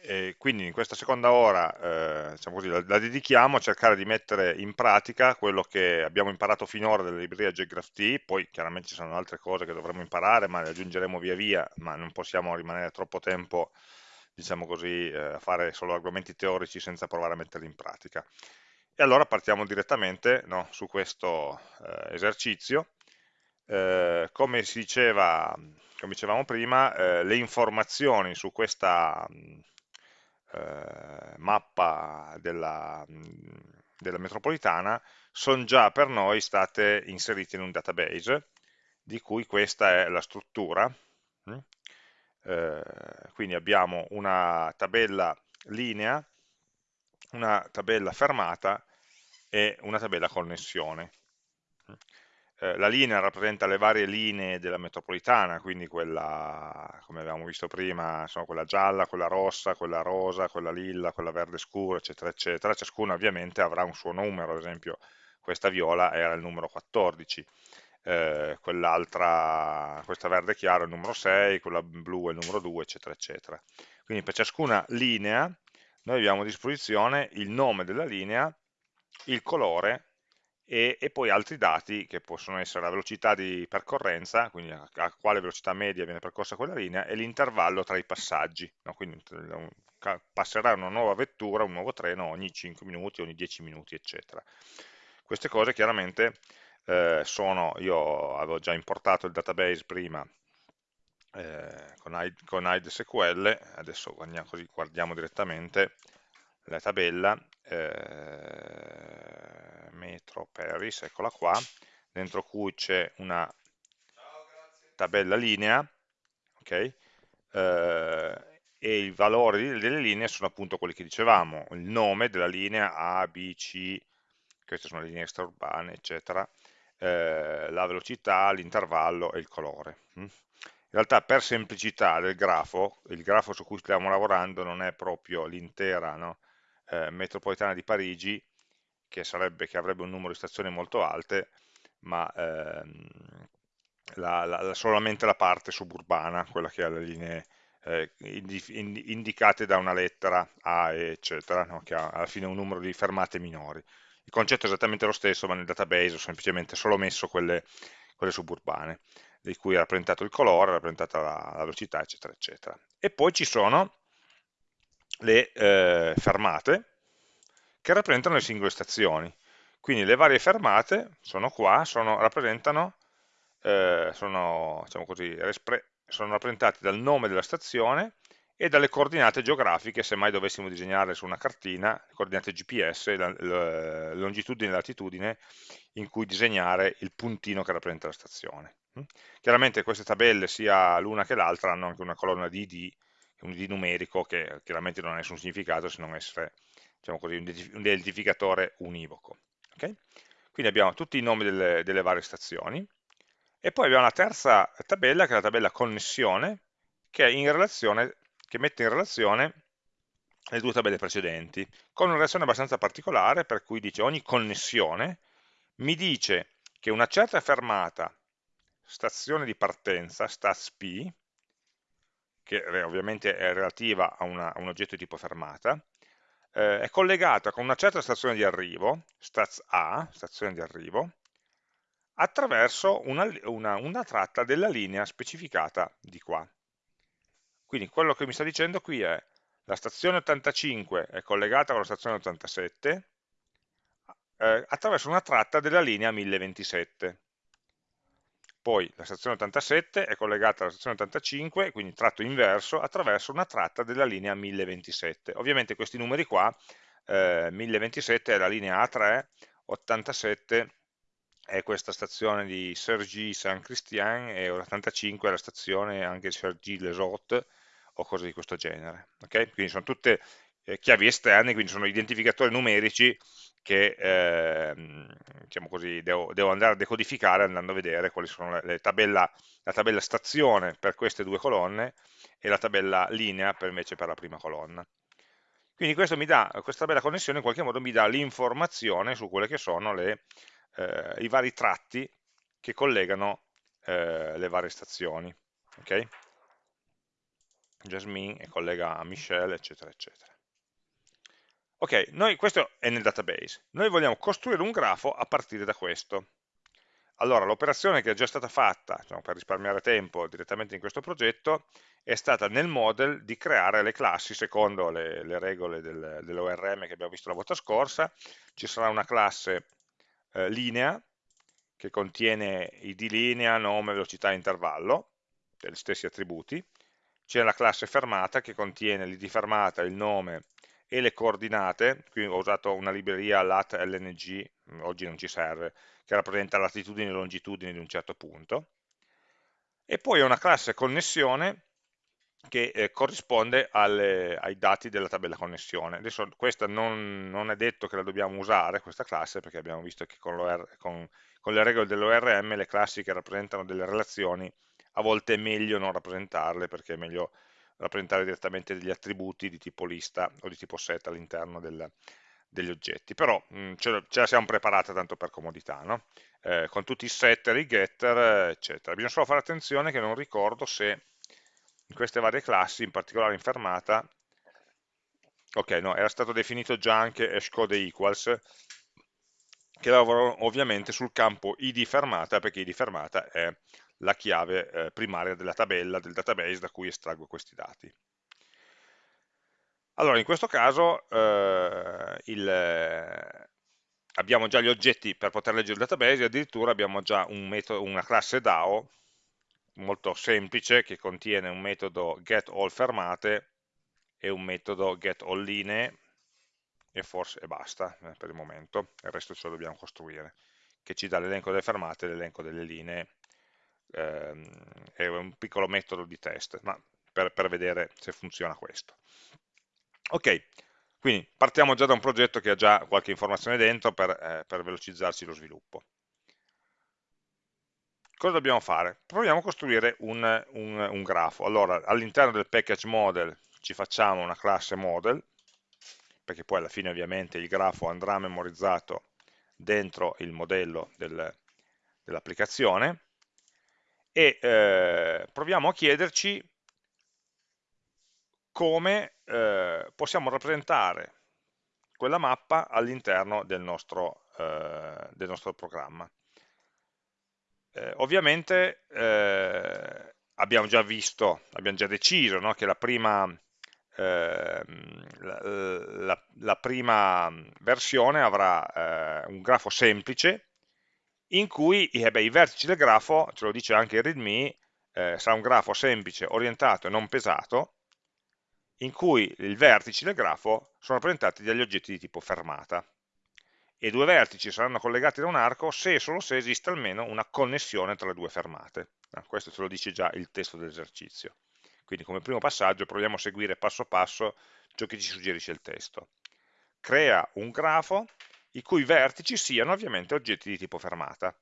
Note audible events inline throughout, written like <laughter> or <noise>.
e quindi in questa seconda ora eh, diciamo così, la, la, dedichiamo a cercare di mettere in pratica quello che abbiamo imparato finora della libreria JGraphT, poi chiaramente ci sono altre cose che dovremo imparare, ma le aggiungeremo via via, ma non possiamo rimanere troppo tempo diciamo così, eh, a fare solo argomenti teorici senza provare a metterli in pratica. E allora partiamo direttamente no, su questo eh, esercizio. Eh, come si diceva, come dicevamo prima, eh, le informazioni su questa eh, mappa della, della metropolitana sono già per noi state inserite in un database, di cui questa è la struttura. Mm? Eh, quindi abbiamo una tabella linea, una tabella fermata e una tabella connessione. Eh, la linea rappresenta le varie linee della metropolitana, quindi quella, come abbiamo visto prima, insomma, quella gialla, quella rossa, quella rosa, quella lilla, quella verde scuro, eccetera, eccetera. Ciascuna ovviamente avrà un suo numero, ad esempio questa viola era il numero 14, eh, quell'altra, questa verde chiaro è il numero 6, quella blu è il numero 2, eccetera, eccetera. Quindi per ciascuna linea noi abbiamo a disposizione il nome della linea, il colore e, e, poi altri dati che possono essere la velocità di percorrenza, quindi a, a quale velocità media viene percorsa quella linea, e l'intervallo tra i passaggi, no? quindi passerà una nuova vettura, un nuovo treno ogni 5 minuti, ogni 10 minuti, eccetera. Queste cose chiaramente eh, sono, io avevo già importato il database prima eh, con, ID, con SQL, adesso guardiamo, così guardiamo direttamente la tabella, eh, metro Paris, eccola qua, dentro cui c'è una tabella linea, ok? Eh, e i valori delle linee sono appunto quelli che dicevamo, il nome della linea A, B, C, queste sono le linee extraurbane, eccetera, eh, la velocità, l'intervallo e il colore. Mm? In realtà per semplicità del grafo, il grafo su cui stiamo lavorando non è proprio l'intera no? Eh, metropolitana di Parigi, che, sarebbe, che, avrebbe un numero di stazioni molto alte, ma ehm, la, la, solamente la parte suburbana, quella che ha le linee eh, indicate da una lettera A, eccetera, no? che ha alla fine un numero di fermate minori. Il concetto è esattamente lo stesso, ma nel database ho semplicemente solo messo quelle, quelle suburbane, di cui è rappresentato il colore, rappresentata la, la velocità, eccetera, eccetera. E poi ci sono le eh, fermate che rappresentano le singole stazioni. Quindi le varie fermate sono qua, sono, rappresentano, eh, sono, diciamo così, sono rappresentate dal nome della stazione e dalle coordinate geografiche, se mai dovessimo disegnare su una cartina, le coordinate GPS, la, la longitudine e latitudine, in cui disegnare il puntino che rappresenta la stazione. Chiaramente queste tabelle, sia l'una che l'altra, hanno anche una colonna di ID, un ID numerico che chiaramente non ha nessun significato se non essere diciamo così, un identificatore univoco. Okay? Quindi abbiamo tutti i nomi delle, delle varie stazioni e poi abbiamo la terza tabella che è la tabella connessione che, che mette in relazione le due tabelle precedenti, con una relazione abbastanza particolare per cui dice ogni connessione mi dice che una certa fermata, stazione di partenza, stats P, che ovviamente è relativa a, una, a un oggetto di tipo fermata, eh, è collegata con una certa stazione di arrivo, stats A, stazione di arrivo, attraverso una, una, una tratta della linea specificata di qua. Quindi quello che mi sta dicendo qui è la stazione 85 è collegata con la stazione 87 eh, attraverso una tratta della linea 1027 poi la stazione 87 è collegata alla stazione 85, quindi tratto inverso, attraverso una tratta della linea 1027. Ovviamente questi numeri qua, eh, 1027 è la linea A3, 87 è questa stazione di Sergi Saint Christian e 85 è la stazione anche di Sergi Les Hautes o cose di questo genere. Okay? Quindi sono tutte eh, chiavi esterne, quindi sono identificatori numerici che eh, diciamo così, devo, devo, andare a decodificare andando a vedere quali sono le, le tabella, la tabella stazione per queste due colonne e la tabella linea per invece per la prima colonna. Quindi dà, questa tabella connessione in qualche modo mi dà l'informazione su quelle che sono le, eh, i vari tratti che collegano eh, le varie stazioni. Okay? Jasmine collega a Michelle, eccetera, eccetera. Ok, noi, questo è nel database. Noi vogliamo costruire un grafo a partire da questo. Allora, l'operazione che è già stata fatta, diciamo, per risparmiare tempo direttamente in questo progetto, è stata nel model di creare le classi secondo le, le regole del, dell'ORM che abbiamo visto la volta scorsa. Ci sarà una classe eh, linea che contiene id linea, nome, velocità e intervallo, degli stessi attributi. C'è la classe fermata che contiene l'id fermata, il nome e le coordinate, qui ho usato una libreria lat lng, oggi non ci serve, che rappresenta latitudini e longitudini di un certo punto, e poi ho una classe connessione che eh, corrisponde alle, ai dati della tabella connessione. Adesso questa non, non, è detto che la dobbiamo usare, questa classe, perché abbiamo visto che con, con, con le regole dell'ORM le classi che rappresentano delle relazioni a volte è meglio non rappresentarle, perché è meglio rappresentare direttamente degli attributi di tipo lista o di tipo set all'interno del, degli oggetti, però mh, ce, ce, la siamo preparata tanto per comodità, no? eh, con tutti i setter, i getter, eccetera. Bisogna solo fare attenzione che non ricordo se in queste varie classi, in particolare in fermata, ok, no, era stato definito già anche hashcode equals, che lavorano ovviamente sul campo id fermata, perché id fermata è la chiave eh, primaria della tabella, del database da cui estraggo questi dati. Allora, in questo caso eh, il, eh, abbiamo già gli oggetti per poter leggere il database e addirittura abbiamo già un metodo, una classe DAO molto semplice che contiene un metodo getAllFermate e un metodo getAllLinee e forse e basta eh, per il momento, il resto ce lo dobbiamo costruire, che ci dà l'elenco delle fermate e l'elenco delle linee è un piccolo metodo di test, ma per, per vedere se funziona questo. Ok, quindi partiamo già da un progetto che ha già qualche informazione dentro per, eh, per velocizzarci lo sviluppo. Cosa dobbiamo fare? Proviamo a costruire un, un, un grafo. Allora, all'interno del package model ci facciamo una classe model, perché poi alla fine ovviamente il grafo andrà memorizzato dentro il modello del, dell'applicazione, e eh, proviamo a chiederci come eh, possiamo rappresentare quella mappa all'interno del, eh, del, nostro programma. Eh, ovviamente eh, abbiamo già visto, abbiamo già deciso no, che la prima, ehm, la, la, la prima, versione avrà eh, un grafo semplice in cui eh beh, i vertici del grafo, ce lo dice anche il readme, eh, sarà un grafo semplice, orientato e non pesato, in cui i vertici del grafo sono rappresentati dagli oggetti di tipo fermata. E due vertici saranno collegati da un arco se e solo se esiste almeno una connessione tra le due fermate. Eh, questo ce lo dice già il testo dell'esercizio. Quindi come primo passaggio proviamo a seguire passo passo ciò che ci suggerisce il testo. Crea un grafo i cui vertici siano ovviamente oggetti di tipo fermata.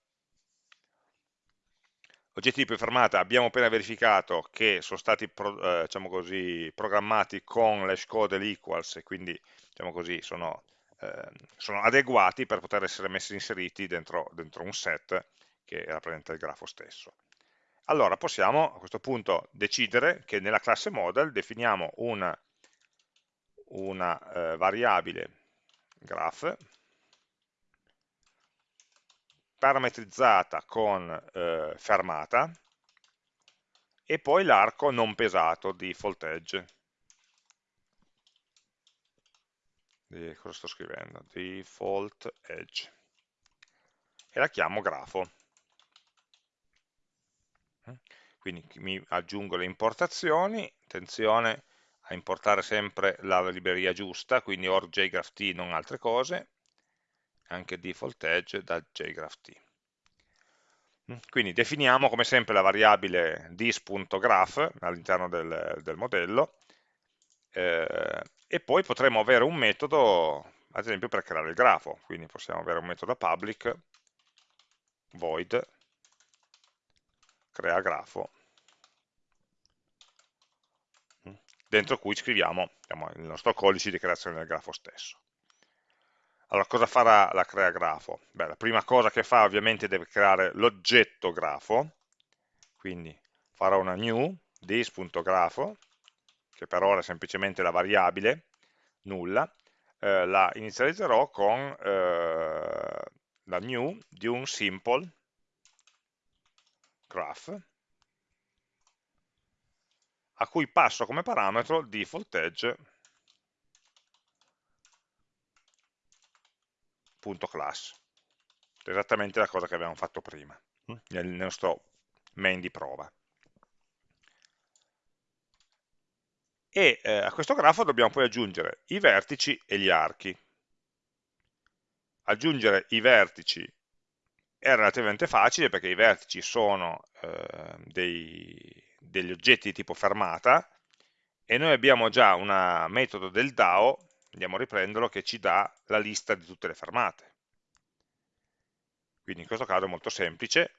Oggetti di tipo fermata abbiamo appena verificato che sono stati eh, diciamo così, programmati con l'hashcode equals e quindi diciamo così, sono, eh, sono, adeguati per poter essere messi inseriti dentro, dentro un set che rappresenta il grafo stesso. Allora possiamo a questo punto decidere che nella classe model definiamo una, una eh, variabile graph parametrizzata con eh, fermata e poi l'arco non pesato, default edge. Di, cosa sto scrivendo? Default edge. E la chiamo grafo. Quindi mi aggiungo le importazioni, attenzione a importare sempre la libreria giusta, quindi or non altre cose, anche default edge da jgraph mm, Quindi definiamo come sempre la variabile dis.graph all'interno del, del, modello eh, e poi potremo avere un metodo, ad esempio per creare il grafo, quindi possiamo avere un metodo public void crea grafo. Mm, dentro cui scriviamo diciamo, il nostro codice di creazione del grafo stesso. Allora, cosa farà la crea grafo? Beh, la prima cosa che fa ovviamente deve creare l'oggetto grafo, quindi farò una new this.grafo che per ora è semplicemente la variabile, nulla, eh, la inizializzerò con eh, la new di un simple graph a cui passo come parametro default edge class. Esattamente la cosa che avevamo fatto prima hm, nel nostro main di prova. E eh, a questo grafo dobbiamo poi aggiungere i vertici e gli archi. Aggiungere i vertici è relativamente facile perché i vertici sono eh, dei, degli oggetti di tipo fermata e noi abbiamo già un metodo del DAO, andiamo a riprenderlo, che ci dà la lista di tutte le fermate. Quindi in questo caso è molto semplice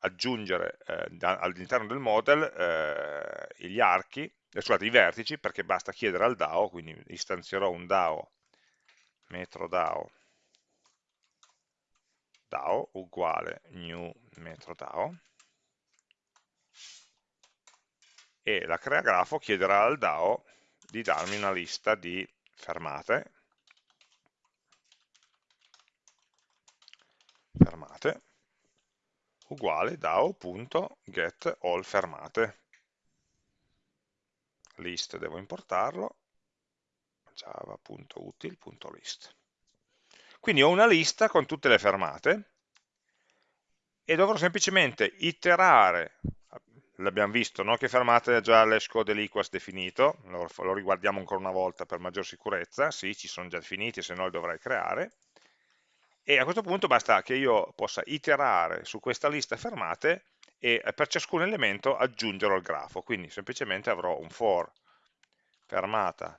aggiungere eh, all'interno del model eh, gli archi, eh, scusate, i vertici, perché basta chiedere al DAO, quindi istanzierò un DAO, metro DAO, DAO uguale new metro DAO, e la crea grafo chiederà al DAO di darmi una lista di fermate, fermate. Uguale dao.getAllFermate list devo importarlo. Java.util.list quindi ho una lista con tutte le fermate. E dovrò semplicemente iterare l'abbiamo visto, no? che fermate già l'hash code dell'equals definito, lo, lo, riguardiamo ancora una volta per maggior sicurezza, sì, ci sono già definiti, se no li dovrei creare, e a questo punto basta che io possa iterare su questa lista fermate e per ciascun elemento aggiungerò al grafo, quindi semplicemente avrò un for fermata,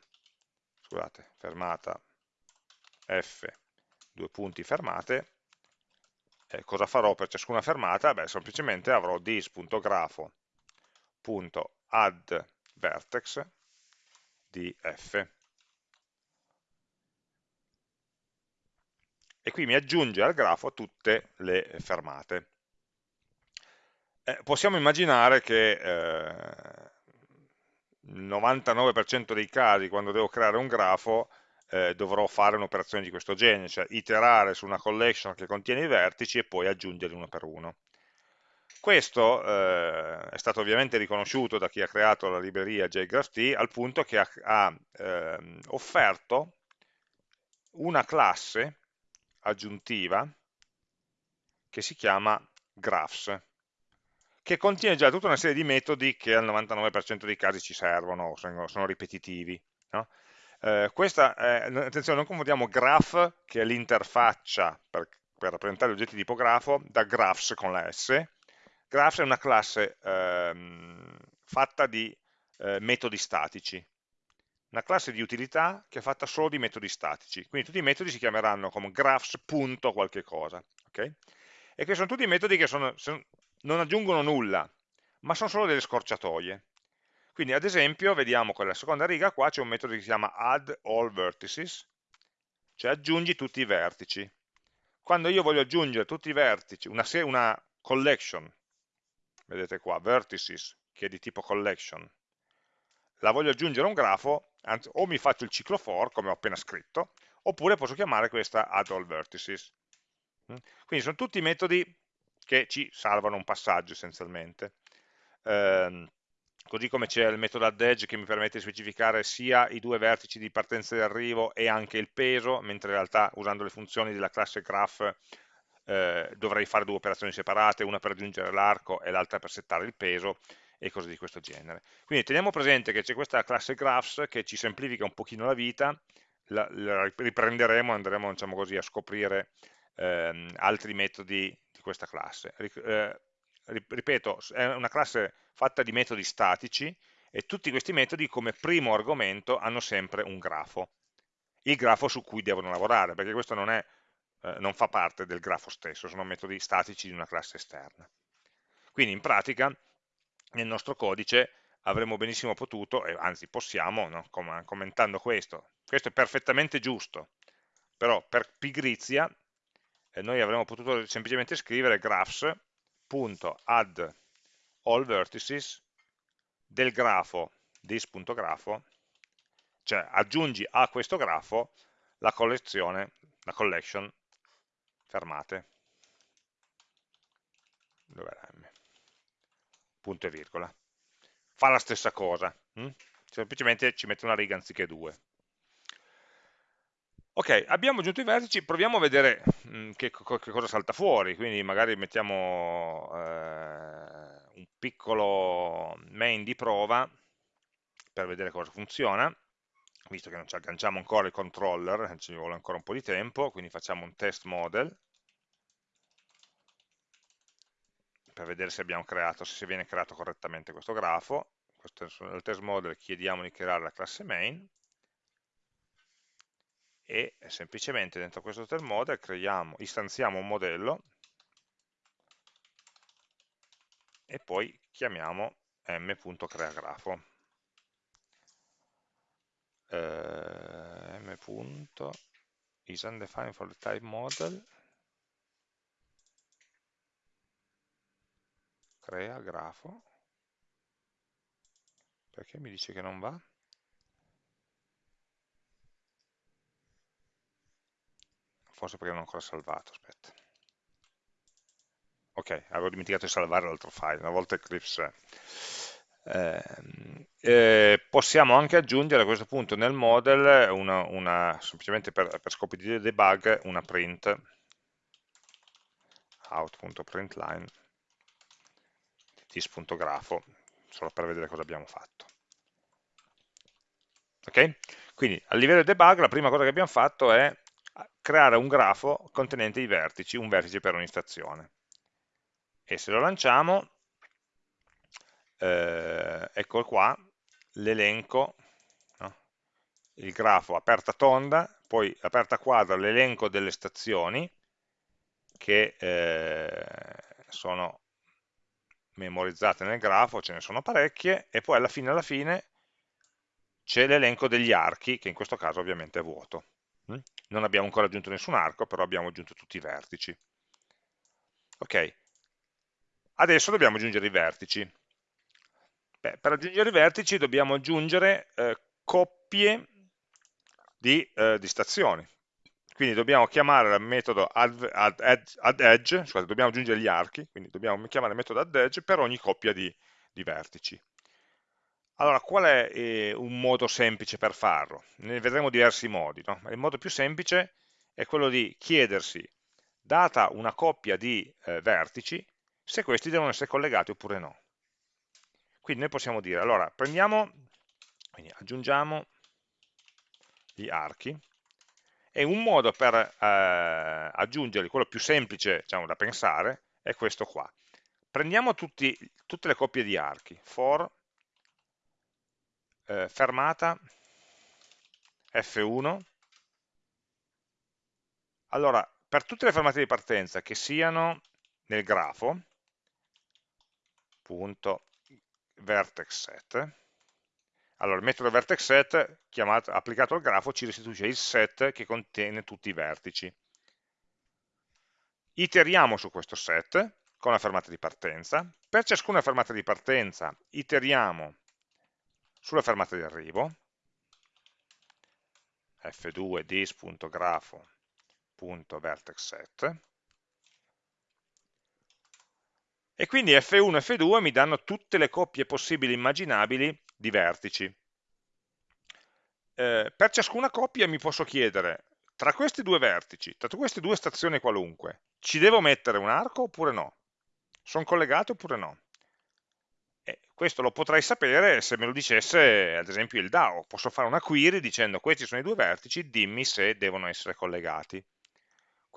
scusate, fermata f, due punti fermate, eh, cosa farò per ciascuna fermata? Beh, semplicemente avrò this.grafo vertex di f. E qui mi aggiunge al grafo tutte le fermate. Eh, possiamo immaginare che eh, il 99% dei casi quando devo creare un grafo eh, dovrò fare un'operazione di questo genere, cioè iterare su una collection che contiene i vertici e poi aggiungerli uno per uno. Questo eh, è stato ovviamente riconosciuto da chi ha creato la libreria JGraphT al punto che ha, ha eh, offerto una classe aggiuntiva che si chiama graphs, che contiene già tutta una serie di metodi che al 99% dei casi ci servono, sono, sono ripetitivi. No? Eh, questa, è, attenzione, non confondiamo graph, che è l'interfaccia per, per rappresentare oggetti di tipo grafo, da graphs con la S, Graphs è una classe ehm, fatta di eh, metodi statici, una classe di utilità che è fatta solo di metodi statici, quindi tutti i metodi si chiameranno come graphs qualche cosa, okay? e che sono tutti metodi che sono, sono, non aggiungono nulla, ma sono solo delle scorciatoie. Quindi ad esempio, vediamo con la seconda riga, qua c'è un metodo che si chiama add all vertices, cioè aggiungi tutti i vertici. Quando io voglio aggiungere tutti i vertici, una, una collection vedete qua, vertices, che è di tipo collection, la voglio aggiungere a un grafo, o mi faccio il ciclo for, come ho appena scritto, oppure posso chiamare questa add all vertices. Mm? Quindi sono tutti metodi che ci salvano un passaggio essenzialmente. Eh, così come c'è il metodo add edge che mi permette di specificare sia i due vertici di partenza e di arrivo e anche il peso, mentre in realtà usando le funzioni della classe graph eh, dovrei fare due operazioni separate, una per aggiungere l'arco e l'altra per settare il peso e cose di questo genere. Quindi teniamo presente che c'è questa classe graphs che ci semplifica un pochino la vita, la, la riprenderemo andremo diciamo così, a scoprire ehm, altri metodi di questa classe. Eh, ripeto, è una classe fatta di metodi statici e tutti questi metodi come primo argomento hanno sempre un grafo, il grafo su cui devono lavorare, perché questo non è eh, non fa parte del grafo stesso, sono metodi statici di una classe esterna. Quindi in pratica nel nostro codice avremmo benissimo potuto, e anzi possiamo, no, com commentando questo, questo è perfettamente giusto, però per pigrizia eh, noi avremmo potuto semplicemente scrivere graphs.add all vertices del grafo this.grafo, cioè aggiungi a questo grafo la collezione, la collection fermate, dove era M? Punto e virgola. Fa la stessa cosa, hm? semplicemente ci mette una riga anziché due. Ok, abbiamo aggiunto i vertici, proviamo a vedere mh, mm, che, che, cosa salta fuori, quindi magari mettiamo eh, un piccolo main di prova per vedere cosa funziona, visto che non ci agganciamo ancora il controller, ci vuole ancora un po' di tempo, quindi facciamo un test model, per vedere se abbiamo creato, se viene creato correttamente questo grafo, nel test model chiediamo di creare la classe main, e semplicemente dentro questo test model creiamo, istanziamo un modello e poi chiamiamo m.creagrafo eh, m.isUndefined for the type model crea grafo perché mi dice che non va? forse perché non ho ancora salvato, aspetta. Ok, avevo dimenticato di salvare l'altro file, una volta Eclipse eh, eh, possiamo anche aggiungere a questo punto nel model una, una, semplicemente per, per, scopi di debug una print out.println this.grafo solo per vedere cosa abbiamo fatto ok? quindi a livello debug la prima cosa che abbiamo fatto è creare un grafo contenente i vertici, un vertice per ogni stazione. E se lo lanciamo, eh, ecco qua l'elenco, no? il grafo aperta tonda, poi aperta quadra l'elenco delle stazioni che eh, sono memorizzate nel grafo, ce ne sono parecchie, e poi alla fine, alla fine c'è l'elenco degli archi, che in questo caso ovviamente è vuoto. Mm? Non abbiamo ancora aggiunto nessun arco, però abbiamo aggiunto tutti i vertici. Ok, adesso dobbiamo aggiungere i vertici. Beh, per aggiungere i vertici dobbiamo aggiungere eh, coppie di, eh, di, stazioni. Quindi dobbiamo chiamare il metodo add, add, add, edge, scusate, dobbiamo aggiungere gli archi, quindi dobbiamo chiamare il metodo add edge per ogni coppia di, di vertici. Allora, qual è eh, un modo semplice per farlo? Ne vedremo diversi modi. No? Il modo più semplice è quello di chiedersi, data una coppia di eh, vertici, se questi devono essere collegati oppure no. Quindi noi possiamo dire, allora, prendiamo, quindi aggiungiamo gli archi, e un modo per eh, aggiungerli, quello più semplice diciamo, da pensare, è questo qua. Prendiamo tutti, tutte le coppie di archi, for eh, fermata F1 allora per tutte le fermate di partenza che siano nel grafo punto vertex set. Allora il metodo vertex set chiamato, applicato al grafo ci restituisce il set che contiene tutti i vertici. Iteriamo su questo set con la fermata di partenza. Per ciascuna fermata di partenza iteriamo sulla fermata di arrivo, f2 dis.grafo.vertexset, e quindi F1 e F2 mi danno tutte le coppie possibili immaginabili di vertici. Eh, per ciascuna coppia mi posso chiedere, tra questi due vertici, tra queste due stazioni qualunque, ci devo mettere un arco oppure no? Sono collegate oppure no? Eh, questo lo potrei sapere se me lo dicesse ad esempio il DAO, posso fare una query dicendo questi sono i due vertici, dimmi se devono essere collegati.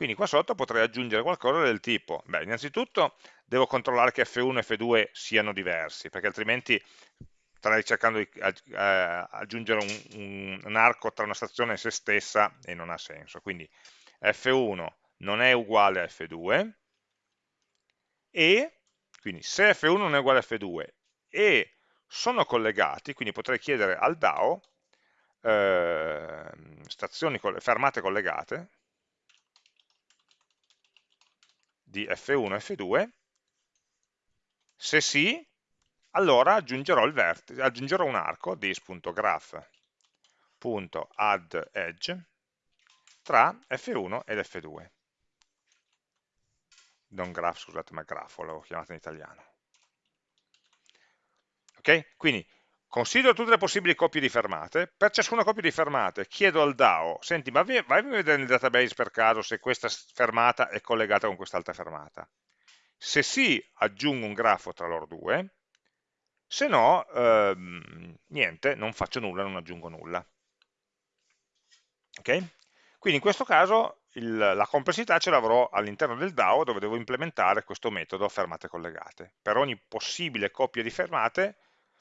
Quindi qua sotto potrei aggiungere qualcosa del tipo, beh innanzitutto devo controllare che F1 e F2 siano diversi, perché altrimenti starei cercando di aggiungere un, un, un arco tra una stazione e se stessa e non ha senso. Quindi F1 non è uguale a F2 e quindi se F1 non è uguale a F2 e sono collegati, quindi potrei chiedere al DAO eh, stazioni fermate collegate di F1 e F2, se sì, allora aggiungerò, vertice, aggiungerò un arco this.graph.addEdge tra F1 ed F2 non graph, scusate, ma grafo, l'avevo chiamato in italiano. Ok? Quindi considero tutte le possibili coppie di fermate, per ciascuna coppia di fermate chiedo al DAO, senti, ma vai a vedere nel database per caso se questa fermata è collegata con quest'altra fermata. Se sì, aggiungo un grafo tra loro due, se no, ehm, niente, non faccio nulla, non aggiungo nulla. Ok? Quindi in questo caso il, la complessità ce l'avrò all'interno del DAO dove devo implementare questo metodo fermate collegate. Per ogni possibile coppia di fermate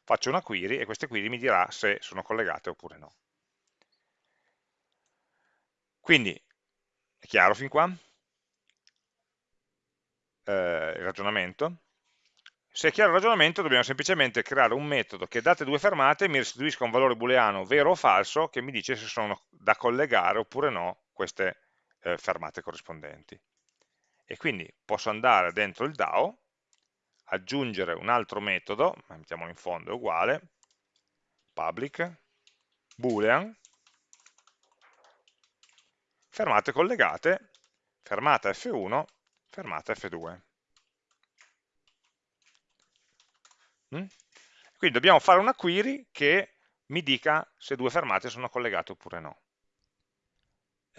faccio una query e questa query mi dirà se sono collegate oppure no. Quindi, è chiaro fin qua? Eh, il ragionamento? Se è chiaro il ragionamento dobbiamo semplicemente creare un metodo che date due fermate mi restituisca un valore booleano vero o falso che mi dice se sono da collegare oppure no queste eh, fermate corrispondenti. E quindi posso andare dentro il DAO, aggiungere un altro metodo, mettiamolo in fondo, è uguale, public, boolean, fermate collegate, fermata F1, fermata F2. Mm? Quindi dobbiamo fare una query che mi dica se due fermate sono collegate oppure no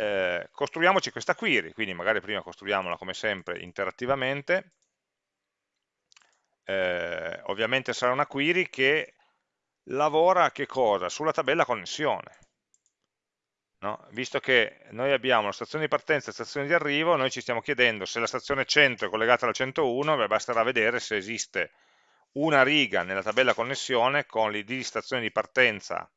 eh, costruiamoci questa query, quindi magari prima costruiamola come sempre interattivamente, eh, ovviamente sarà una query che lavora? Sulla tabella connessione. No? Visto che noi abbiamo la stazione di partenza e la stazione di arrivo, noi ci stiamo chiedendo se la stazione 100 è collegata alla 101, beh, basterà vedere se esiste una riga nella tabella connessione con l'id di stazione di partenza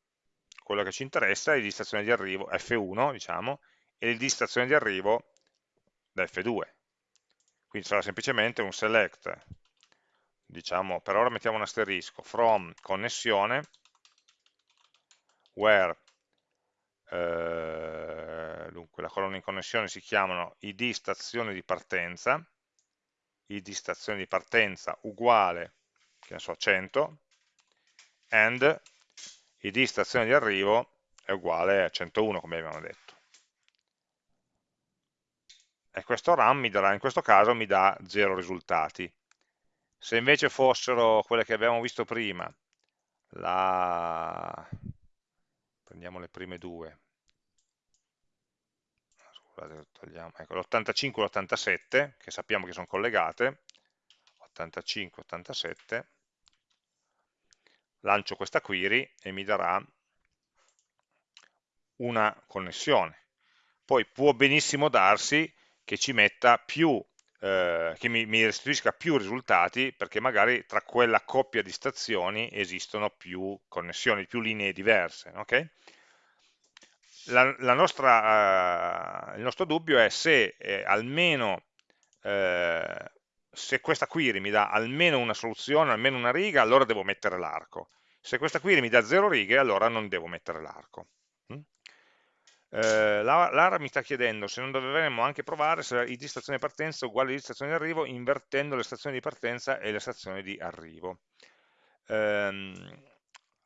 quello che ci interessa è l'id di stazione di arrivo, F1 diciamo, e l'id di stazione di arrivo da F2. Quindi sarà semplicemente un select, diciamo, per ora mettiamo un asterisco, from connessione, where, eh, dunque la colonna in connessione si chiamano id stazione di partenza, id stazione di partenza uguale, che ne so, 100, and id stazione di arrivo è uguale a 101 come abbiamo detto. E questo run mi darà, in questo caso mi dà 0 risultati. Se invece fossero quelle che abbiamo visto prima, la... prendiamo le prime due, ecco, l'85 e l'87, che sappiamo che sono collegate, 85 87, lancio questa query e mi darà una connessione. Poi può benissimo darsi che ci metta più, eh, che mi, mi, restituisca più risultati perché magari tra quella coppia di stazioni esistono più connessioni, più linee diverse. Okay? La, la nostra, eh, il nostro dubbio è se eh, almeno eh, se questa query mi dà almeno una soluzione, almeno una riga, allora devo mettere l'arco. Se questa query mi dà zero righe, allora non devo mettere l'arco. Eh, Lara mi sta chiedendo se non dovremmo anche provare se id stazione di partenza è uguale a id di stazione di arrivo invertendo le stazioni di partenza e le stazioni di arrivo. Eh,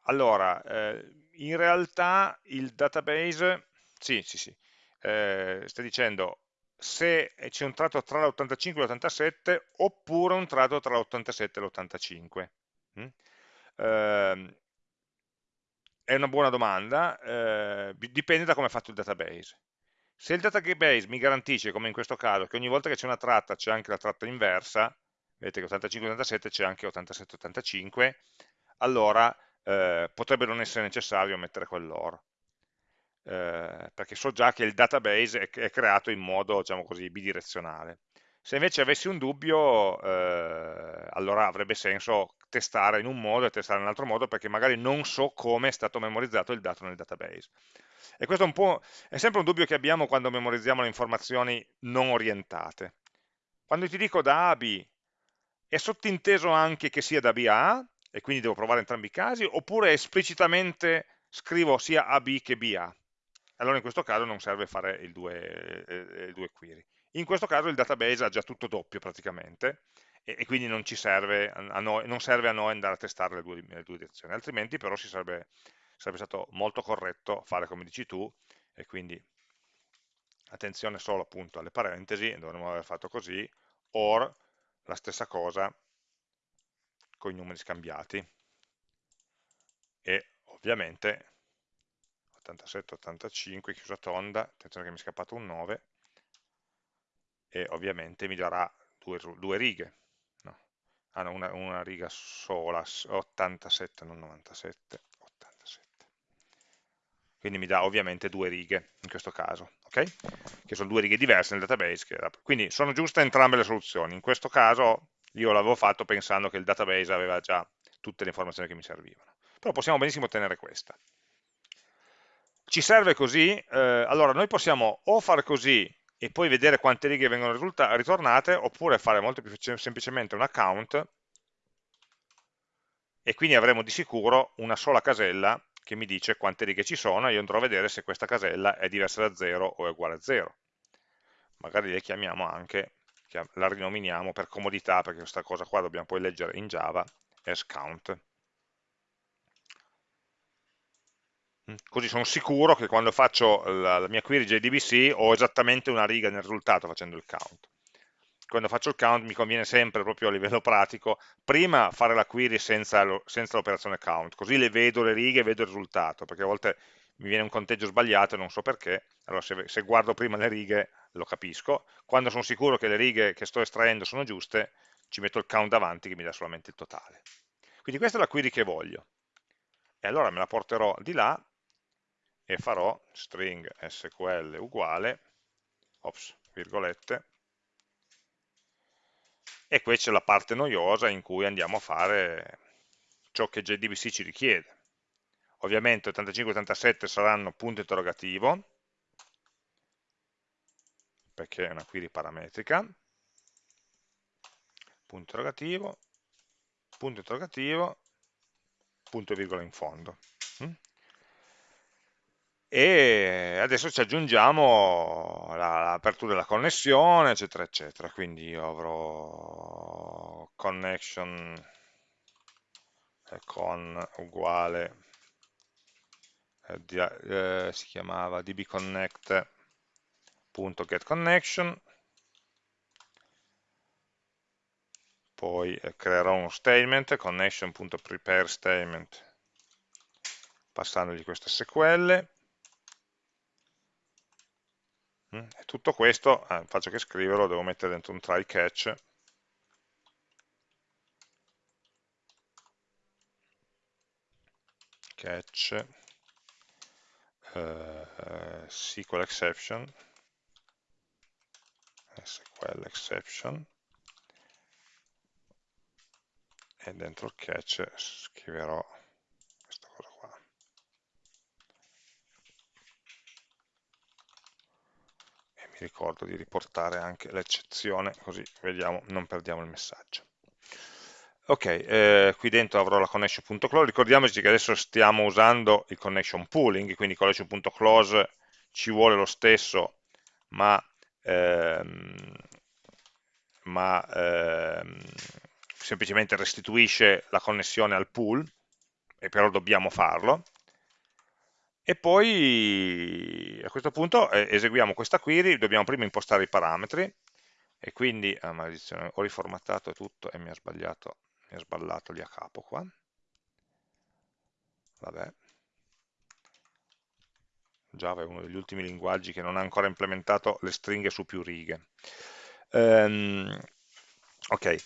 allora, eh, in realtà il database, sì, sì, sì, eh, sta dicendo se c'è un tratto tra l'85 e l'87 oppure un tratto tra l'87 e l'85. Mm? È una buona domanda, eh, dipende da come è fatto il database. Se il database mi garantisce, come in questo caso, che ogni volta che c'è una tratta c'è anche la tratta inversa, vedete che 85-87 c'è anche 87-85, allora eh, potrebbe non essere necessario mettere quell'OR, eh, perché so già che il database è, è creato in modo, diciamo così, bidirezionale. Se invece avessi un dubbio, eh, allora avrebbe senso testare in un modo e testare in un altro modo perché magari non so come è stato memorizzato il dato nel database. E questo è, è sempre un dubbio che abbiamo quando memorizziamo le informazioni non orientate. Quando ti dico da A a B, è sottinteso anche che sia da B a A, e quindi devo provare entrambi i casi, oppure esplicitamente scrivo sia AB che BA. Allora in questo caso non serve fare il due, eh, il due query. In questo caso il database ha già tutto doppio praticamente e, e quindi non, serve noi, non serve a noi andare a testare le due, le due direzioni, altrimenti però sarebbe, sarebbe stato molto corretto fare come dici tu, e quindi attenzione solo appunto alle parentesi, dovremmo aver fatto così, or la stessa cosa con i numeri scambiati. E ovviamente 87, 85, chiusa tonda, attenzione che mi è scappato un 9 e ovviamente mi darà due, due righe ah no, una, una riga sola, 87, non 97, 87. Quindi mi dà ovviamente due righe in questo caso, ok? Che sono due righe diverse nel database. Quindi sono giuste entrambe le soluzioni. In questo caso io l'avevo fatto pensando che il database aveva già tutte le informazioni che mi servivano. Però possiamo benissimo ottenere questa. Ci serve così? Eh, allora, noi possiamo o fare così e poi vedere quante righe vengono ritornate, oppure fare molto più semplicemente un account e quindi avremo di sicuro una sola casella che mi dice quante righe ci sono e io andrò a vedere se questa casella è diversa da 0 o è uguale a 0. Magari le chiamiamo anche, la rinominiamo per comodità, perché questa cosa qua dobbiamo poi leggere in Java, as count. Mm. Così sono sicuro che quando faccio la, la mia query JDBC ho esattamente una riga nel risultato facendo il count. Quando faccio il count mi conviene sempre, proprio a livello pratico, prima fare la query senza l'operazione count, così le vedo le righe e vedo il risultato, perché a volte mi viene un conteggio sbagliato e non so perché, allora se, se guardo prima le righe lo capisco, quando sono sicuro che le righe che sto estraendo sono giuste, ci metto il count davanti che mi dà solamente il totale. Quindi questa è la query che voglio. E allora me la porterò di là e farò string sql uguale, ops, virgolette, e qui c'è la parte noiosa in cui andiamo a fare ciò che JDBC ci richiede. Ovviamente 85 e 87 saranno punto interrogativo, perché è una query parametrica, punto interrogativo, punto interrogativo, punto e virgola in fondo. E adesso ci aggiungiamo l'apertura della connessione eccetera eccetera quindi io avrò connection con uguale eh, eh, si chiamava dbconnect.getConnection poi eh, creerò uno statement connection.prepare statement passandogli queste SQL? E tutto questo, eh, faccio che scriverlo, devo mettere dentro un try catch, catch. Eh, SQL exception, SQL exception, e dentro il catch scriverò mi ricordo di riportare anche l'eccezione, così vediamo, non perdiamo il messaggio. Ok, eh, qui dentro avrò la connection.close, ricordiamoci che adesso stiamo usando il connection pooling, quindi connection.close ci vuole lo stesso, ma, ehm, ma ehm, semplicemente restituisce la connessione al pool, e però dobbiamo farlo, e poi a questo punto eh, eseguiamo questa query, dobbiamo prima impostare i parametri e quindi, ah, maledizione, ho riformattato tutto e mi ha sbagliato, mi ha sballato lì a capo qua. Vabbè. Java è uno degli ultimi linguaggi che non ha ancora implementato le stringhe su più righe. Um, ok.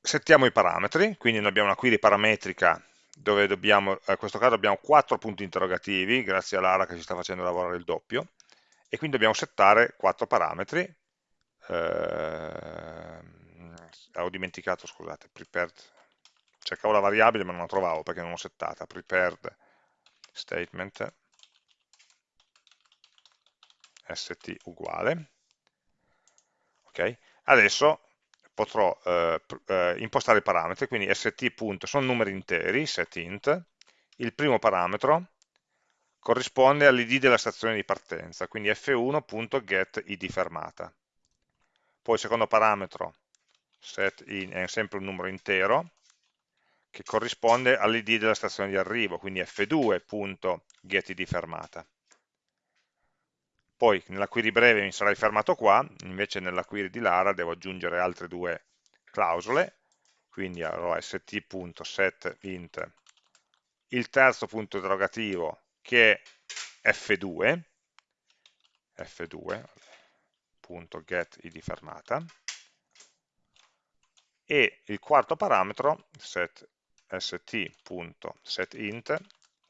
Settiamo i parametri, quindi noi abbiamo una query parametrica dove dobbiamo, in questo caso abbiamo quattro punti interrogativi, grazie a Lara che ci sta facendo lavorare il doppio, e quindi dobbiamo settare quattro parametri, eh, ho dimenticato, scusate, prepared, cercavo la variabile ma non la trovavo perché non l'ho settata, prepared statement st uguale, ok, adesso potrò eh, eh, impostare i parametri, quindi st. sono numeri interi, setInt, il primo parametro corrisponde all'id della stazione di partenza, quindi f1.getIdFermata. poi il secondo parametro set in, è sempre un numero intero, che corrisponde all'id della stazione di arrivo, quindi f2.getID fermata. Poi nella query breve mi sarei fermato qua, invece nella query di Lara devo aggiungere altre due clausole, quindi avrò st.setInt il terzo punto interrogativo che è f2, f2.getID fermata, e il quarto parametro, set st.setInt,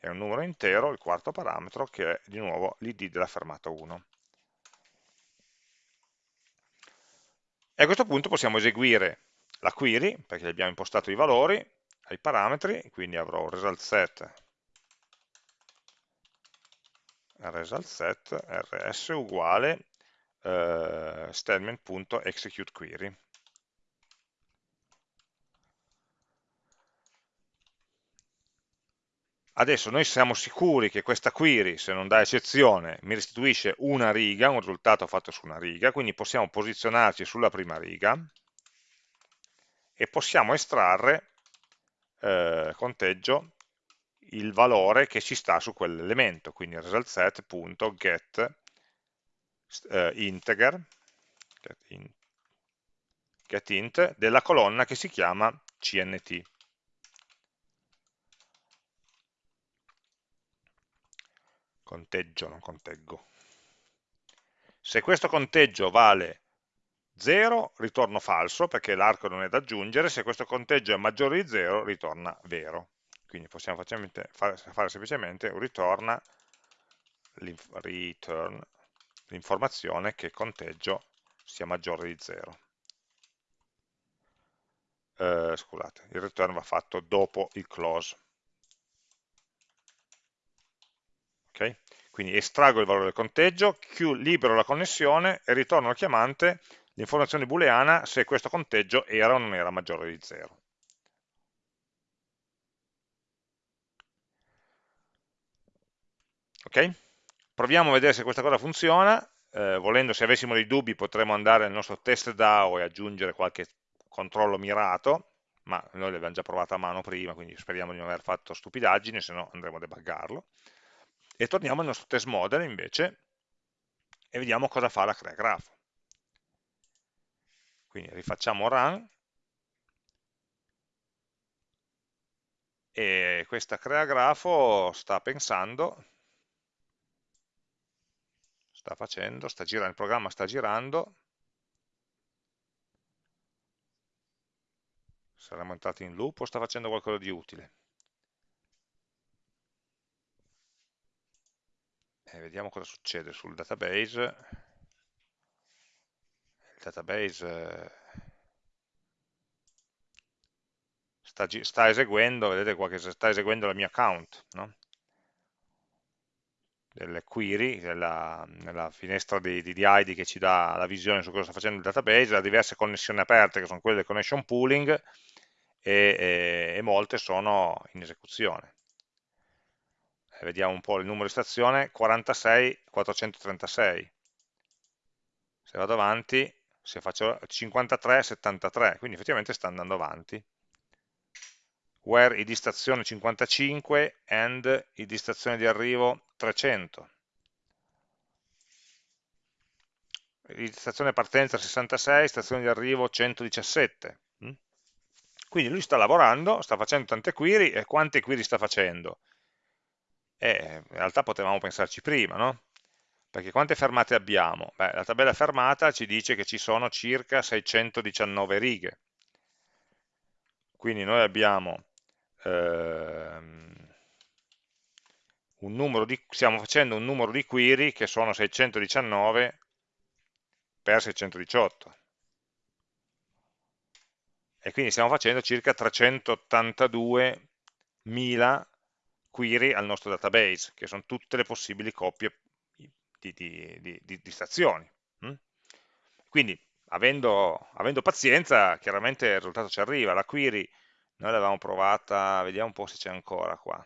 è un numero intero, il quarto parametro, che è di nuovo l'id della fermata 1. E a questo punto possiamo eseguire la query, perché abbiamo impostato i valori, ai parametri, quindi avrò result set result set rs uguale eh, statement.executeQuery Adesso noi siamo sicuri che questa query, se non dà eccezione, mi restituisce una riga, un risultato fatto su una riga, quindi possiamo posizionarci sulla prima riga e possiamo estrarre eh, conteggio il valore che ci sta su quell'elemento, quindi result set.get eh, integer get, in, get int della colonna che si chiama cnt. Conteggio, non conteggo. Se questo conteggio vale 0, ritorno falso, perché l'arco non è da aggiungere, se questo conteggio è maggiore di 0, ritorna vero. Quindi possiamo fare, semplicemente un ritorna l'informazione che il conteggio sia maggiore di 0. Eh, scusate, il return va fatto dopo il close. Okay? Quindi estraggo il valore del conteggio, libero la connessione e ritorno al chiamante l'informazione booleana se questo conteggio era o non era maggiore di 0. Ok? Proviamo a vedere se questa cosa funziona, eh, volendo se avessimo dei dubbi potremmo andare nel nostro test DAO e aggiungere qualche controllo mirato, ma noi l'abbiamo già provato a mano prima, quindi speriamo di non aver fatto stupidaggini, se no andremo a debuggarlo e torniamo al nostro test model invece e vediamo cosa fa la crea grafo. Quindi rifacciamo run e questa crea grafo sta pensando, sta facendo, sta girando, il programma sta girando, saremmo entrati in loop o sta facendo qualcosa di utile? E vediamo cosa succede sul database. Il database eh, sta, sta eseguendo, vedete qua che sta eseguendo la mia account, no? delle query, della, nella finestra di, di, di, ID che ci dà la visione su cosa sta facendo il database, ha diverse connessioni aperte che sono quelle del connection pooling e, e, e molte sono in esecuzione vediamo un po' il numero di stazione, 46, 436. Se vado avanti, se faccio 53, 73, quindi effettivamente sta andando avanti. Where id stazione 55 and id stazione di arrivo 300. Id stazione partenza 66, stazione di arrivo 117. Mm? Quindi lui sta lavorando, sta facendo tante query, e quante query sta facendo? Eh, in realtà potevamo pensarci prima, no? Perché quante fermate abbiamo? Beh, la tabella fermata ci dice che ci sono circa 619 righe. Quindi noi abbiamo ehm, un numero di, stiamo facendo un numero di query che sono 619 per 618 e quindi stiamo facendo circa 382.000 query al nostro database, che sono tutte le possibili coppie di, di, di, di stazioni. Mm? Quindi, avendo, avendo, pazienza, chiaramente il risultato ci arriva. La query noi l'avevamo provata, vediamo un po' se c'è ancora qua.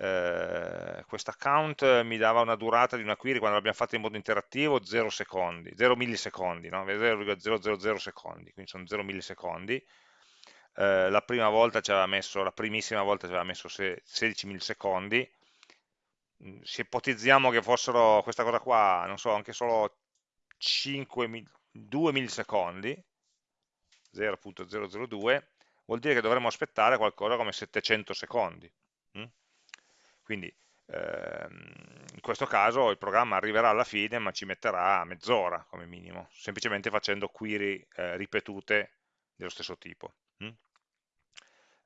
eh, questa count mi dava una durata di una query quando l'abbiamo fatta in modo interattivo 0 secondi, 0 millisecondi, no? 0,000 secondi, quindi sono 0 millisecondi. Eh, la prima volta ci aveva messo, la primissima volta ci aveva messo 16 millisecondi, mm, se ipotizziamo che fossero questa cosa qua, non so, anche solo 5, 2 millisecondi, 0.002, vuol dire che dovremmo aspettare qualcosa come 700 secondi. Mm? Quindi ehm, in questo caso il programma arriverà alla fine ma ci metterà mezz'ora come minimo, semplicemente facendo query eh, ripetute dello stesso tipo. Mm?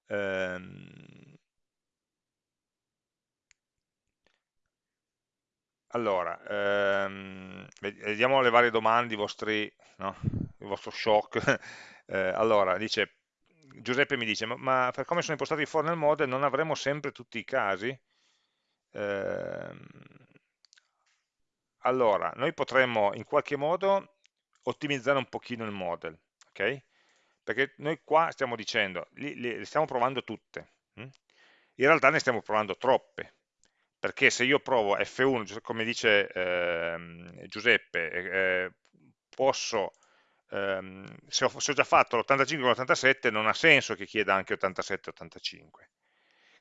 Ehm, allora, ehm, vediamo le varie domande, i vostri, no? il vostro shock. <laughs> eh, allora, dice, Giuseppe mi dice, ma, ma, per come sono impostati i for nel model non avremo sempre tutti i casi? Eh, allora, noi potremmo in qualche modo ottimizzare un pochino il model, ok? Perché noi qua stiamo dicendo, li, li stiamo provando tutte, hm? in realtà ne stiamo provando troppe, perché se io provo F1, come dice eh, Giuseppe, eh, posso, ehm, se, ho, se, ho, già fatto l'85 con l'87 non ha senso che chieda anche 87-85.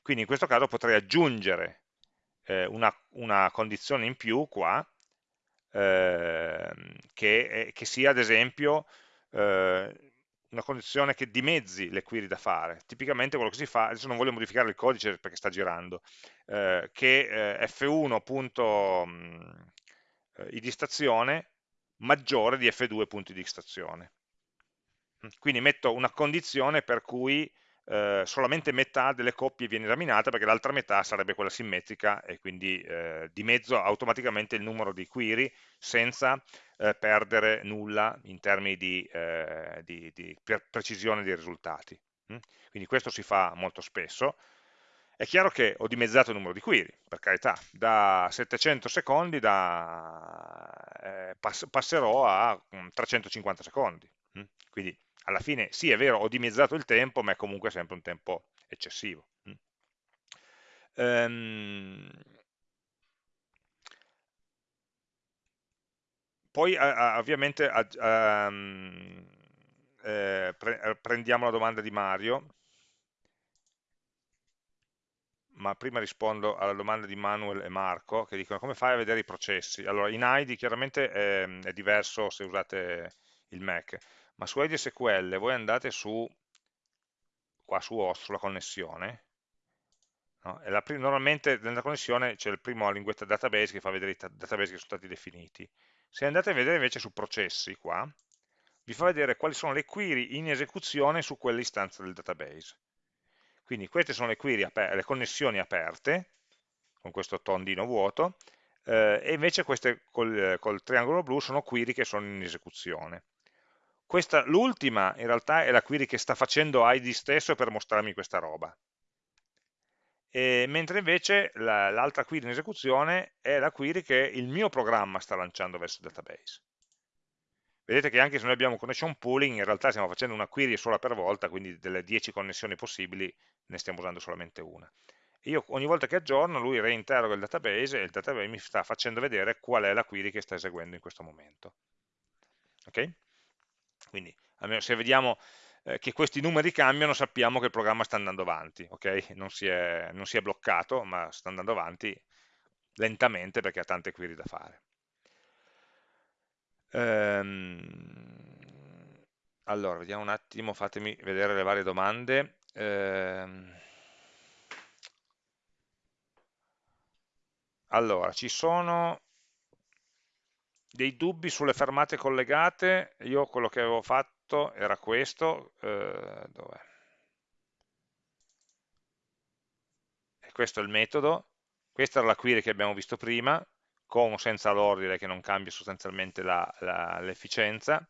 Quindi in questo caso potrei aggiungere eh, una, una, condizione in più qua, eh, che, che, sia ad esempio eh, una condizione che dimezzi le query da fare. Tipicamente quello che si fa, adesso non voglio modificare il codice perché sta girando, eh, che eh, f1 punto mm, eh, id stazione maggiore di f2 punto id stazione. Quindi metto una condizione per cui eh, solamente metà delle coppie viene esaminata perché l'altra metà sarebbe quella simmetrica e quindi eh, dimezzo automaticamente il numero di query senza eh, perdere nulla in termini di, eh, di, di precisione dei risultati. Mm? Quindi questo si fa molto spesso. È chiaro che ho dimezzato il numero di query, per carità, da 700 secondi da, eh, pass passerò a 350 mm, secondi. Mm? Quindi alla fine sì è vero ho dimezzato il tempo ma è comunque sempre un tempo eccessivo. Ehm, poi ovviamente um, eh, pre eh, prendiamo la domanda di Mario. Ma prima rispondo alla domanda di Manuel e Marco che dicono come fai a vedere i processi? Allora in ID chiaramente è, è diverso se usate il Mac ma su Edge SQL voi andate su, qua su host, sulla connessione, no? normalmente nella connessione c'è il primo linguetta database che fa vedere i database che sono stati definiti. Se andate a vedere invece su processi qua, vi fa vedere quali sono le query in esecuzione su quell'istanza del database. Quindi queste sono le, query le connessioni aperte, con questo tondino vuoto, eh, e invece queste col, col triangolo blu sono query che sono in esecuzione. L'ultima in realtà è la query che sta facendo ID stesso per mostrarmi questa roba. E, mentre invece l'altra la, query in esecuzione è la query che il mio programma sta lanciando verso il database. Vedete che anche se noi abbiamo connection pooling, in realtà stiamo facendo una query sola per volta, quindi delle 10 connessioni possibili ne stiamo usando solamente una. io ogni volta che aggiorno, lui reinterroga il database e il database mi sta facendo vedere qual è la query che sta eseguendo in questo momento. Ok? Quindi se vediamo eh, che questi numeri cambiano sappiamo che il programma sta andando avanti, okay? non, si è, non, si è, bloccato ma sta andando avanti lentamente perché ha tante query da fare. Ehm, allora, vediamo un attimo, fatemi vedere le varie domande. Ehm, allora, ci sono dei dubbi sulle fermate collegate, io quello che avevo fatto era questo, eh, e questo è il metodo, questa era la query che abbiamo visto prima, con o senza l'ordine che non cambia sostanzialmente l'efficienza,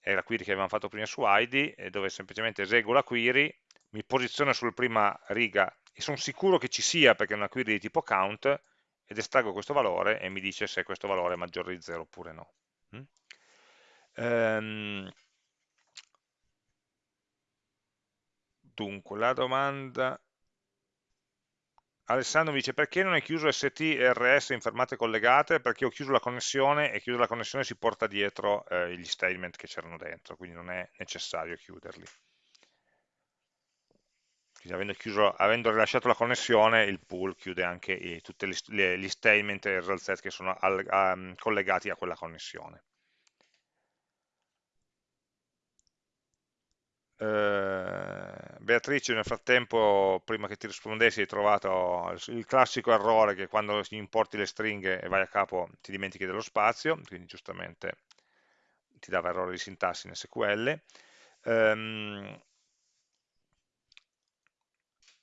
è la query che abbiamo fatto prima su ID, dove semplicemente eseguo la query, mi posiziono sulla prima riga e sono sicuro che ci sia perché è una query di tipo count, ed estraggo questo valore e mi dice se questo valore è maggiore di 0 oppure no. Mm? Ehm, dunque, la domanda... Alessandro mi dice perché non hai chiuso ST e RS in fermate collegate? Perché ho chiuso la connessione e chiuso la connessione si porta dietro eh, gli statement che c'erano dentro, quindi non è necessario chiuderli. Quindi avendo, chiuso, avendo, rilasciato la connessione, il pool chiude anche i, tutti gli statement e il result set che sono al, a, collegati a quella connessione. Eh, Beatrice nel frattempo prima che ti rispondessi hai trovato il classico errore che quando importi le stringhe e vai a capo ti dimentichi dello spazio quindi giustamente ti dava errore di sintassi in SQL um,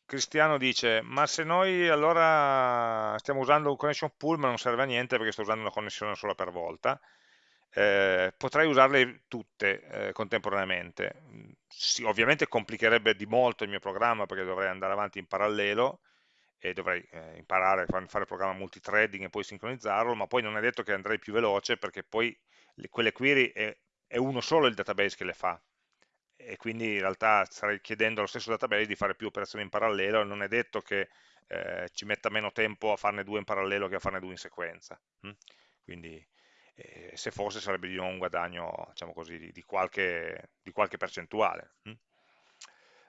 Cristiano dice, ma se noi allora stiamo usando un connection pool ma non serve a niente perché sto usando una connessione sola per volta, eh, potrei usarle tutte eh, contemporaneamente. Sì, ovviamente complicherebbe di molto il mio programma perché dovrei andare avanti in parallelo e dovrei eh, imparare a fare il programma multithreading e poi sincronizzarlo, ma poi non è detto che andrei più veloce perché poi le, quelle query è, è uno solo il database che le fa, e quindi in realtà starei chiedendo allo stesso database di fare più operazioni in parallelo e non è detto che eh, ci metta meno tempo a farne due in parallelo che a farne due in sequenza. Hm? Quindi eh, se fosse sarebbe di nuovo un guadagno diciamo così, di, di, qualche, di qualche, percentuale. Hm?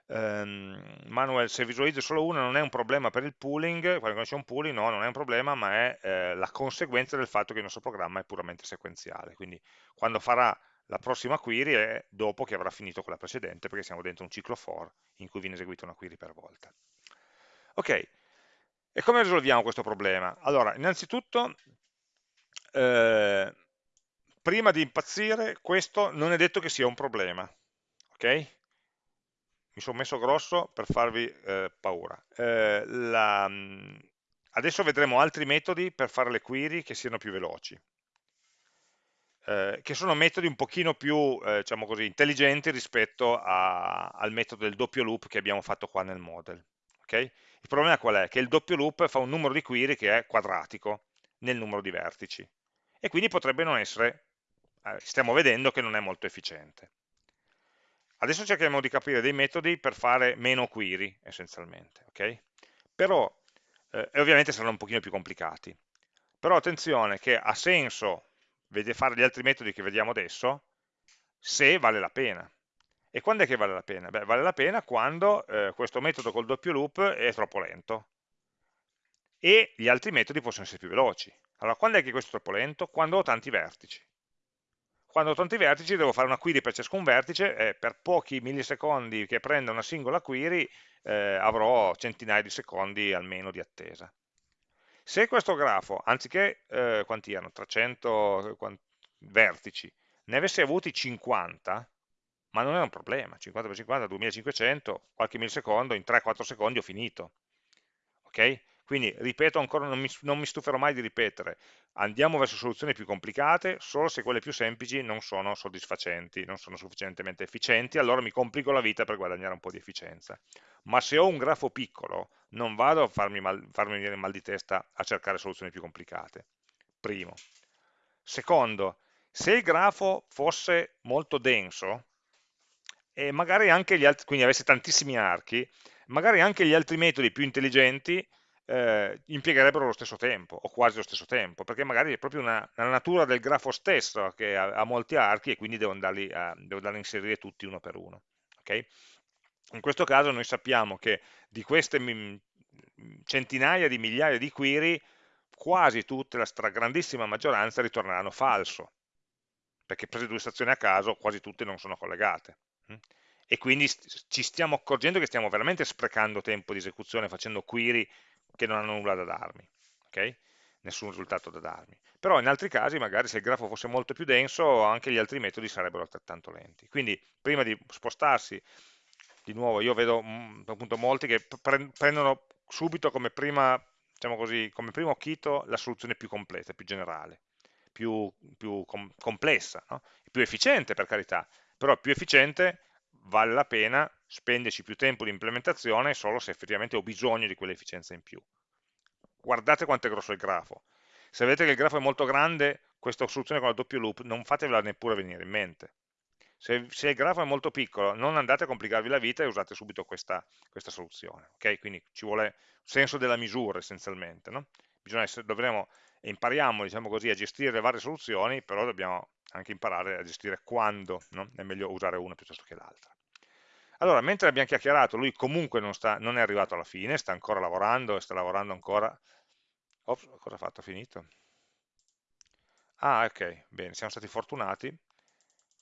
Um, Manuel, se visualizzo solo una non è un problema per il pooling, quando c'è un pooling no, non è un problema, ma è eh, la conseguenza del fatto che il nostro programma è puramente sequenziale. Quindi quando farà la prossima query è dopo che avrà finito quella precedente, perché siamo dentro un ciclo for in cui viene eseguita una query per volta. Ok, e come risolviamo questo problema? Allora, innanzitutto, eh, prima di impazzire, questo non è detto che sia un problema, ok? Mi sono messo grosso per farvi eh, paura. Eh, la, adesso vedremo altri metodi per fare le query che siano più veloci eh, che sono metodi un pochino più eh, diciamo così, intelligenti rispetto a, al metodo del doppio loop che abbiamo fatto qua nel model. Okay? Il problema qual è? Che il doppio loop fa un numero di query che è quadratico nel numero di vertici e quindi potrebbe non essere, eh, stiamo vedendo che non è molto efficiente. Adesso cerchiamo di capire dei metodi per fare meno query essenzialmente, okay? però, eh, e ovviamente saranno un pochino più complicati, però attenzione che ha senso fare gli altri metodi che vediamo adesso, se vale la pena. E quando è che vale la pena? Beh, vale la pena quando eh, questo metodo col doppio loop è troppo lento e gli altri metodi possono essere più veloci. Allora, quando è che questo è troppo lento? Quando ho tanti vertici. Quando ho tanti vertici devo fare una query per ciascun vertice e per pochi millisecondi che prenda una singola query eh, avrò centinaia di secondi almeno di attesa. Se questo grafo, anziché, eh, quanti erano, 300 quanti, vertici, ne avesse avuti 50, ma non è un problema, 50 per 50, 2500, qualche millisecondo, in 3-4 secondi ho finito. Ok? Quindi, ripeto ancora, non mi, non mi, stuferò mai di ripetere, andiamo verso soluzioni più complicate solo se quelle più semplici non sono soddisfacenti, non sono sufficientemente efficienti, allora mi complico la vita per guadagnare un po' di efficienza. Ma se ho un grafo piccolo, non vado a farmi, mal, farmi venire mal di testa a cercare soluzioni più complicate. Primo. Secondo, se il grafo fosse molto denso, e magari anche gli altri, quindi avesse tantissimi archi, magari anche gli altri metodi più intelligenti eh, impiegherebbero lo stesso tempo, o quasi lo stesso tempo, perché magari è proprio una, una natura del grafo stesso che ha, ha, molti archi e quindi devo andarli a, devo andarli a inserire tutti uno per uno. Okay? In questo caso noi sappiamo che di queste centinaia di migliaia di query, quasi tutte, la stragrandissima maggioranza ritorneranno falso, perché prese due stazioni a caso quasi tutte non sono collegate. Hm? E quindi ci stiamo accorgendo che stiamo veramente sprecando tempo di esecuzione facendo query che non hanno nulla da darmi, okay? nessun risultato da darmi. Però in altri casi, magari se il grafo fosse molto più denso, anche gli altri metodi sarebbero altrettanto lenti. Quindi prima di spostarsi di nuovo io vedo mm, appunto molti che prendono subito come, prima, diciamo così, come primo occhito la soluzione più completa, più generale, più, più com complessa, no? più efficiente per carità, però più efficiente vale la pena spenderci più tempo di implementazione solo se effettivamente ho bisogno di quell'efficienza in più. Guardate quanto è grosso il grafo. Se vedete che il grafo è molto grande, questa soluzione con la doppio loop non fatevela neppure venire in mente Se, se, il grafo è molto piccolo, non andate a complicarvi la vita e usate subito questa, questa soluzione. Okay? Quindi ci vuole senso della misura essenzialmente. No? Essere, dovremo, impariamo diciamo così, a gestire le varie soluzioni, però dobbiamo anche imparare a gestire quando no? è meglio usare una piuttosto che l'altra. Allora, mentre abbiamo chiacchierato, lui comunque non, sta, non, è arrivato alla fine, sta ancora lavorando e sta lavorando ancora. Ops, cosa ha fatto? Finito? Ah, ok, bene, siamo stati fortunati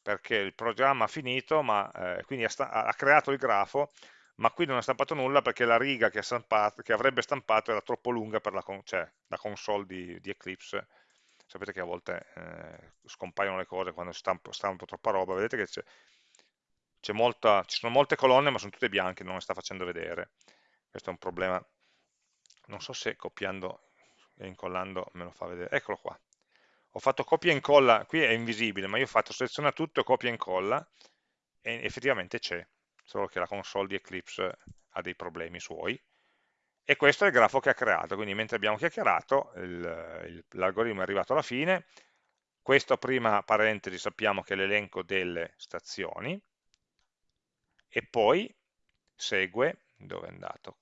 perché il programma ha finito, ma, eh, quindi ha, ha, creato il grafo, ma qui non ha stampato nulla perché la riga che, stampato, che avrebbe stampato era troppo lunga per la, cioè, la console di, di, Eclipse. Sapete che a volte eh, scompaiono le cose quando si stampa, stampa troppa roba, vedete che c'è molta, ci sono molte colonne ma sono tutte bianche, non le sta facendo vedere. Questo è un problema. Non so se copiando e incollando me lo fa vedere. Eccolo qua. Ho fatto copia e incolla, qui è invisibile, ma io ho fatto seleziona tutto, copia e incolla, e effettivamente c'è, solo che la console di Eclipse ha dei problemi suoi. E questo è il grafo che ha creato, quindi mentre abbiamo chiacchierato, l'algoritmo è arrivato alla fine, questo prima parentesi sappiamo che è l'elenco delle stazioni, e poi segue, dove è andato?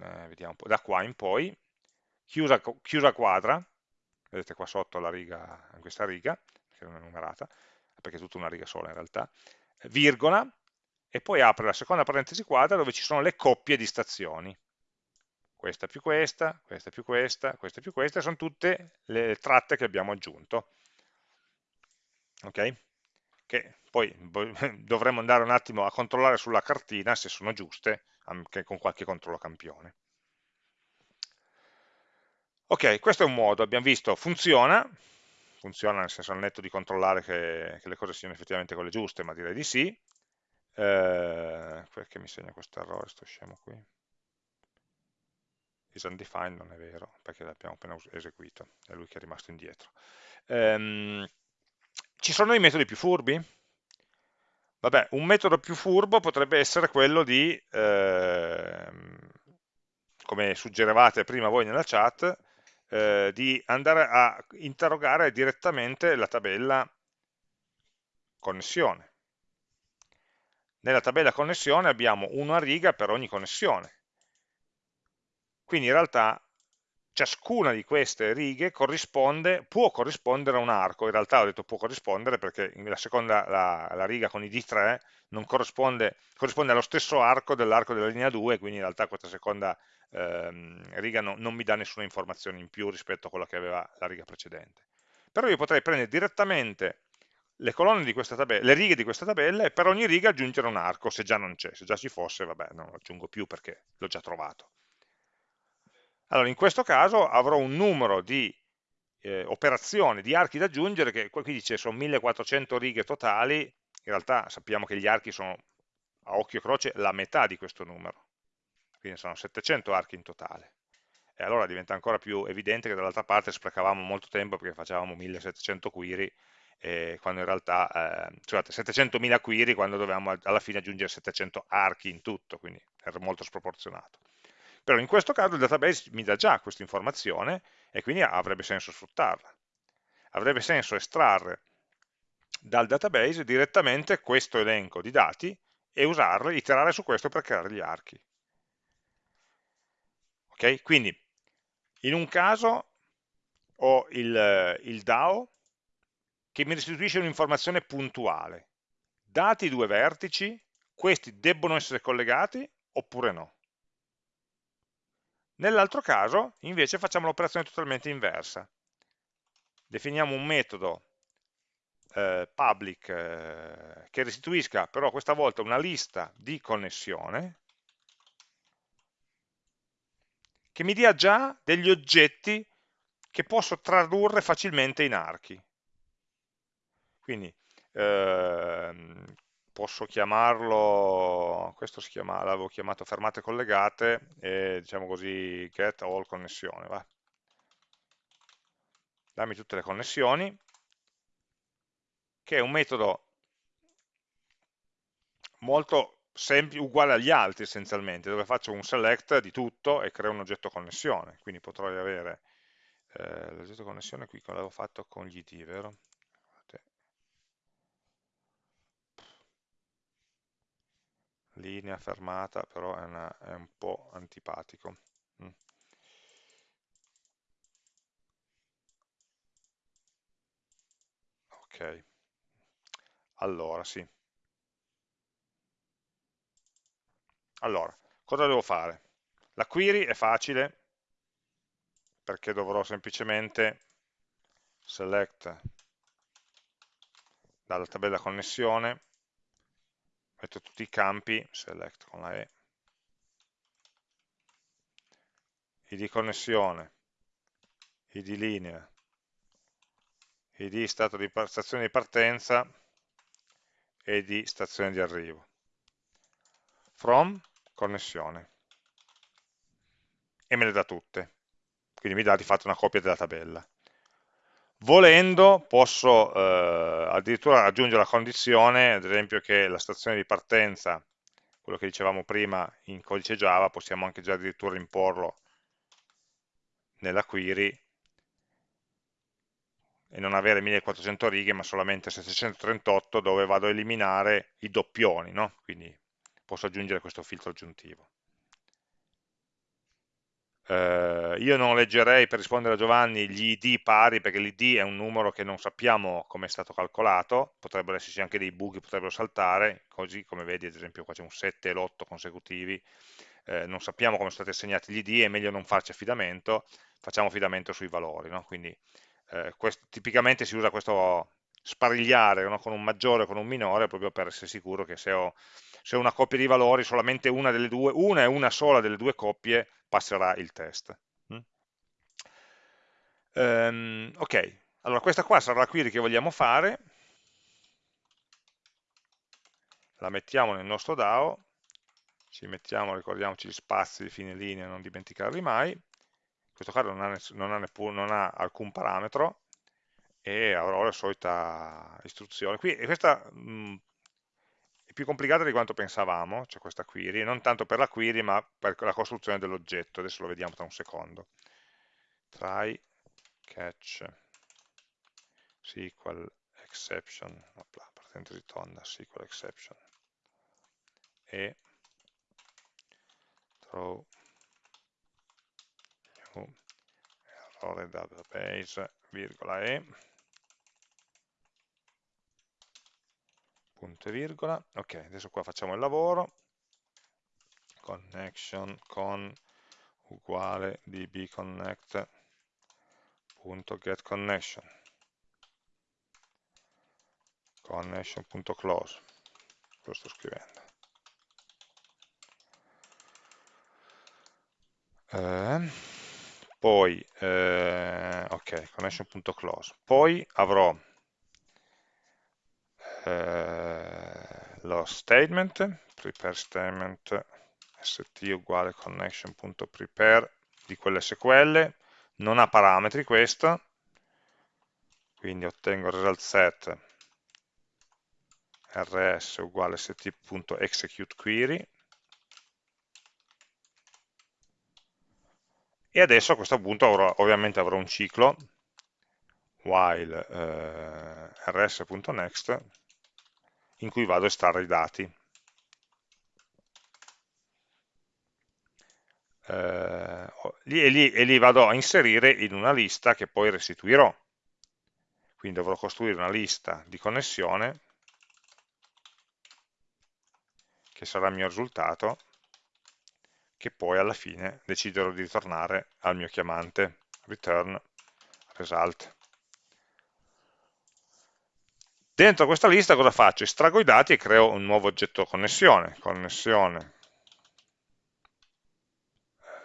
Eh, vediamo un po', da qua in poi, chiusa, chiusa quadra, vedete qua sotto la riga, questa riga, che non è numerata, perché è tutta una riga sola in realtà, virgola, e poi apre la seconda parentesi quadra dove ci sono le coppie di stazioni. Questa più questa, questa più questa, questa più questa, sono tutte le tratte che abbiamo aggiunto. Ok? che poi <laughs> dovremmo andare un attimo a controllare sulla cartina se sono giuste, anche con qualche controllo campione. Ok, questo è un modo, abbiamo visto, funziona, funziona nel senso al netto di controllare che, che le cose siano effettivamente quelle giuste, ma direi di sì. Eh, perché mi segna questo errore, sto scemo qui? Is undefined non è vero, perché l'abbiamo appena eseguito, è lui che è rimasto indietro. Ehm, ci sono i metodi più furbi? Vabbè, un metodo più furbo potrebbe essere quello di, eh, come suggerivate prima voi nella chat, eh, di andare a interrogare direttamente la tabella connessione. Nella tabella connessione abbiamo una riga per ogni connessione. Quindi in realtà ciascuna di queste righe può corrispondere a un arco, in realtà ho detto può corrispondere perché la seconda, la, la riga con i D3 corrisponde, corrisponde, allo stesso arco dell'arco della linea 2, quindi in realtà questa seconda ehm, riga no, non mi dà nessuna informazione in più rispetto a quella che aveva la riga precedente. Però io potrei prendere direttamente le tabella, le righe di questa tabella e per ogni riga aggiungere un arco, se già non c'è, se già ci fosse, vabbè, non lo aggiungo più perché l'ho già trovato. Allora, in questo caso avrò un numero di eh, operazioni, di archi da aggiungere, che qui dice sono 1400 righe totali, in realtà sappiamo che gli archi sono a occhio e croce la metà di questo numero, quindi sono 700 archi in totale. E allora diventa ancora più evidente che dall'altra parte sprecavamo molto tempo perché facevamo 1700 query, eh, quando in realtà, eh, scusate, 700.000 query quando dovevamo alla fine aggiungere 700 archi in tutto, quindi era molto sproporzionato. Però in questo caso il database mi dà già questa informazione e quindi avrebbe senso sfruttarla. Avrebbe senso estrarre dal database direttamente questo elenco di dati e usarlo, iterare su questo per creare gli archi. Ok? Quindi in un caso ho il, il DAO che mi restituisce un'informazione puntuale. Dati i due vertici, questi debbono essere collegati oppure no. Nell'altro caso, invece, facciamo l'operazione totalmente inversa. Definiamo un metodo eh, public eh, che restituisca però questa volta una lista di connessione che mi dia già degli oggetti che posso tradurre facilmente in archi. Quindi ehm, posso chiamarlo, questo si chiama, l'avevo chiamato fermate collegate, e diciamo così get all connessione, va. Dammi tutte le connessioni, che è un metodo molto semplice, uguale agli altri essenzialmente, dove faccio un select di tutto e creo un oggetto connessione, quindi potrei avere eh, l'oggetto connessione qui che l'avevo fatto con gli id, vero? Linea fermata, però è, una, è un po' antipatico. Mm. Ok, allora sì. Allora, cosa devo fare? La query è facile perché dovrò semplicemente select dalla tabella connessione, metto tutti i campi, select con la E, id connessione, id linea, id stato di stazione di partenza e di stazione di arrivo. From connessione e me le dà tutte, quindi mi dà di fatto una copia della tabella. Volendo posso eh, addirittura aggiungere la condizione, ad esempio che la stazione di partenza, quello che dicevamo prima in codice Java, possiamo anche già addirittura imporlo nella query e non avere 1400 righe ma solamente 738 dove vado a eliminare i doppioni, no? quindi posso aggiungere questo filtro aggiuntivo. Eh, io non leggerei per rispondere a Giovanni gli id pari perché l'id è un numero che non sappiamo come è stato calcolato, potrebbero esserci anche dei buchi, potrebbero saltare, così come vedi ad esempio qua c'è un 7 e l'8 consecutivi, eh, non sappiamo come sono stati assegnati gli id, è meglio non farci affidamento, facciamo affidamento sui valori, no? quindi eh, tipicamente si usa questo sparigliare no? con un maggiore o con un minore proprio per essere sicuro che se ho, se una coppia di valori solamente una delle due, una e una sola delle due coppie passerà il test. Mm? Um, ok, allora questa qua sarà la query che vogliamo fare, la mettiamo nel nostro DAO, ci mettiamo, ricordiamoci gli spazi di fine linea, non dimenticarli mai, in questo caso non ha, non ha, neppure, non ha alcun parametro, e avrò la solita istruzione. Qui, questa mh, mm, più complicata di quanto pensavamo, c'è cioè questa query, non tanto per la query ma per la costruzione dell'oggetto, adesso lo vediamo tra un secondo. Try catch SQL exception, opla, parentesi tonda, SQL exception e throw new errore database, virgola e punto e virgola, ok, adesso qua facciamo il lavoro, connection con uguale dbconnect punto get connection. Connection.close lo sto scrivendo. Eh, poi eh, ok connection.close poi avrò eh, lo statement, prepare statement st uguale connection.prepare di quell'SQL, non ha parametri questo, quindi ottengo result set rs uguale st.executeQuery e adesso a questo punto avrò, ovviamente avrò un ciclo while eh, rs.next in cui vado a estrarre i dati. Eh, e, li, e li vado a inserire in una lista che poi restituirò. Quindi dovrò costruire una lista di connessione che sarà il mio risultato, che poi alla fine deciderò di ritornare al mio chiamante return result. Dentro questa lista cosa faccio? Estraggo i dati e creo un nuovo oggetto connessione, connessione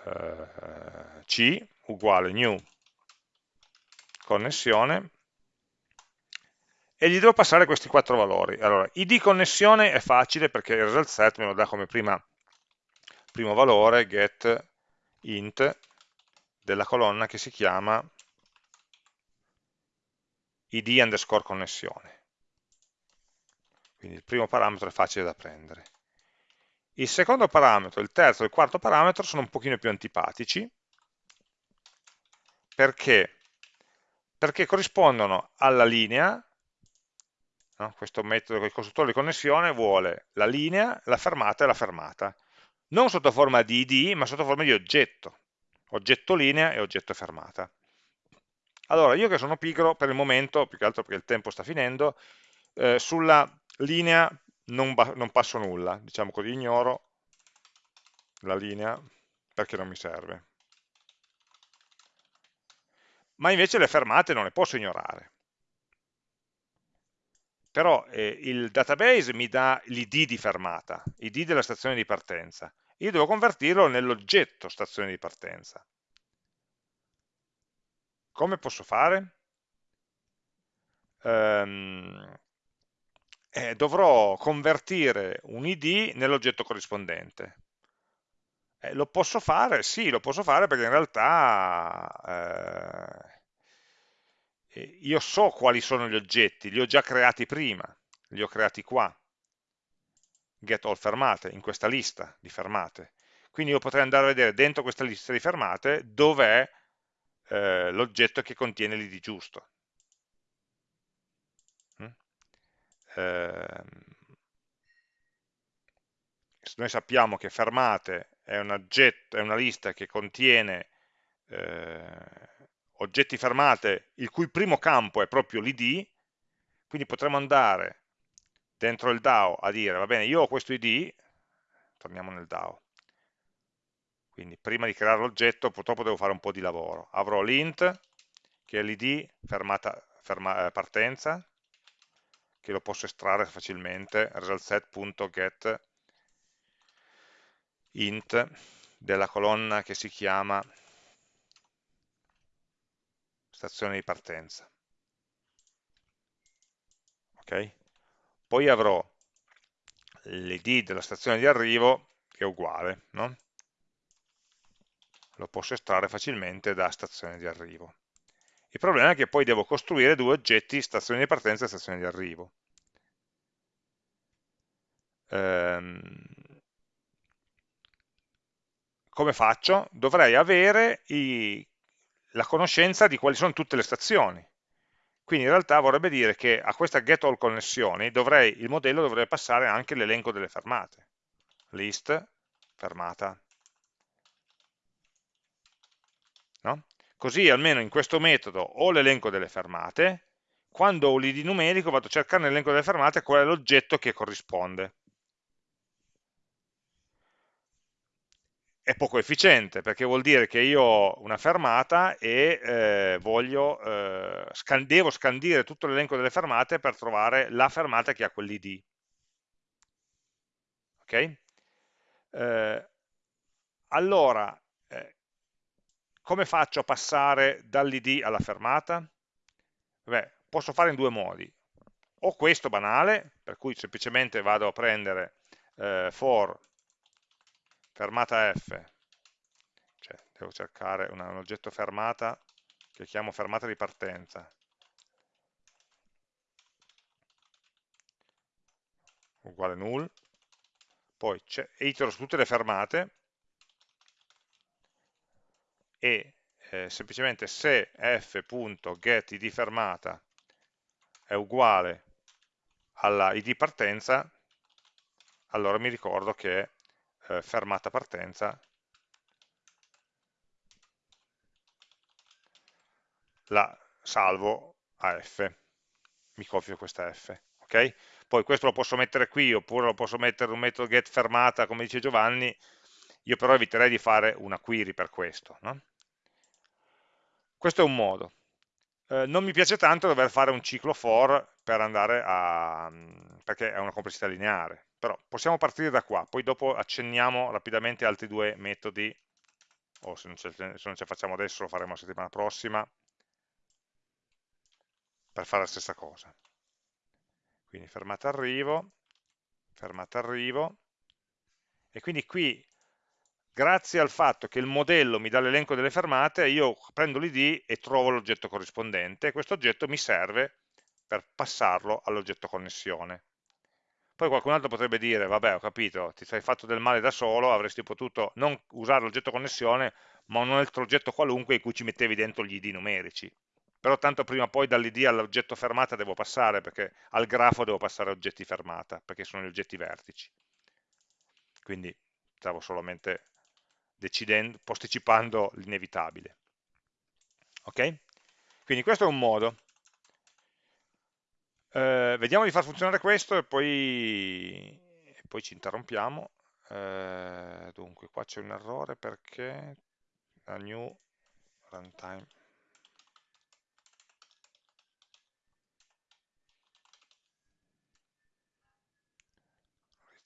eh, C uguale new connessione e gli devo passare questi quattro valori. Allora, id connessione è facile perché il result set me lo dà come prima, primo valore get int della colonna che si chiama id underscore connessione quindi il primo parametro è facile da prendere. Il secondo parametro, il terzo e il quarto parametro sono un pochino più antipatici, perché? Perché corrispondono alla linea, no? questo metodo, il costruttore di connessione vuole la linea, la fermata e la fermata, non sotto forma di id, ma sotto forma di oggetto, oggetto linea e oggetto fermata. Allora, io che sono pigro per il momento, più che altro perché il tempo sta finendo, eh, sulla linea non, non passo nulla, diciamo così, ignoro la linea perché non mi serve. Ma invece le fermate non le posso ignorare. Però eh, il database mi dà l'id di fermata, id della stazione di partenza. Io devo convertirlo nell'oggetto stazione di partenza. Come posso fare? Um, eh, dovrò convertire un id nell'oggetto corrispondente. Eh, lo posso fare? Sì, lo posso fare perché in realtà eh, io so quali sono gli oggetti, li ho già creati prima, li ho creati qua, get all fermate, in questa lista di fermate. Quindi io potrei andare a vedere dentro questa lista di fermate dov'è eh, l'oggetto che contiene l'id giusto. Mm? Eh, noi sappiamo che fermate è, un oggetto, è una lista che contiene eh, oggetti fermate il cui primo campo è proprio l'id, quindi potremmo andare dentro il DAO a dire, va bene, io ho questo id, torniamo nel DAO, quindi prima di creare l'oggetto purtroppo devo fare un po' di lavoro. Avrò l'int, che è l'id fermata, ferma, eh, partenza, che lo posso estrarre facilmente, resultset.get int della colonna che si chiama stazione di partenza. Ok? Poi avrò l'id della stazione di arrivo che è uguale, no? lo posso estrarre facilmente da stazione di arrivo. Il problema è che poi devo costruire due oggetti, stazione di partenza e stazione di arrivo. Ehm, come faccio? Dovrei avere i, la conoscenza di quali sono tutte le stazioni. Quindi in realtà vorrebbe dire che a questa get all connessioni dovrei, il modello dovrebbe passare anche l'elenco delle fermate. List, fermata. Così almeno in questo metodo ho l'elenco delle fermate, quando ho l'id numerico vado a cercare nell'elenco delle fermate qual è l'oggetto che corrisponde. È poco efficiente perché vuol dire che io ho una fermata e eh, voglio, eh, scan devo scandire tutto l'elenco delle fermate per trovare la fermata che ha quell'id. Ok? Eh, allora, come faccio a passare dall'id alla fermata? Beh, posso fare in due modi. O questo banale, per cui semplicemente vado a prendere eh, for fermata f, cioè devo cercare una, un oggetto fermata che chiamo fermata di partenza, uguale null, poi itero su tutte le fermate, e eh, semplicemente se f.getID fermata è uguale alla id partenza, allora mi ricordo che eh, fermata partenza la salvo a f, mi copio questa f. ok? Poi questo lo posso mettere qui, oppure lo posso mettere in un metodo get fermata, come dice Giovanni, io però eviterei di fare una query per questo. No? Questo è un modo. Eh, non mi piace tanto dover fare un ciclo for per andare a... perché è una complessità lineare, però possiamo partire da qua, poi dopo accenniamo rapidamente altri due metodi, o se non ce, ce facciamo adesso lo faremo la settimana prossima, per fare la stessa cosa. Quindi fermata arrivo, fermata arrivo, e quindi qui grazie al fatto che il modello mi dà l'elenco delle fermate, io prendo l'id e trovo l'oggetto corrispondente e questo oggetto mi serve per passarlo all'oggetto connessione. Poi qualcun altro potrebbe dire, vabbè ho capito, ti sei fatto del male da solo, avresti potuto non usare l'oggetto connessione, ma un altro oggetto qualunque in cui ci mettevi dentro gli id numerici. però tanto prima o poi dall'id all'oggetto fermata devo passare, perché al grafo devo passare oggetti fermata, perché sono gli oggetti vertici. Quindi stavo solamente posticipando l'inevitabile. Ok? Quindi questo è un modo. Eh, vediamo di far funzionare questo e poi, e poi ci interrompiamo. Eh, dunque, qua c'è un errore perché la new runtime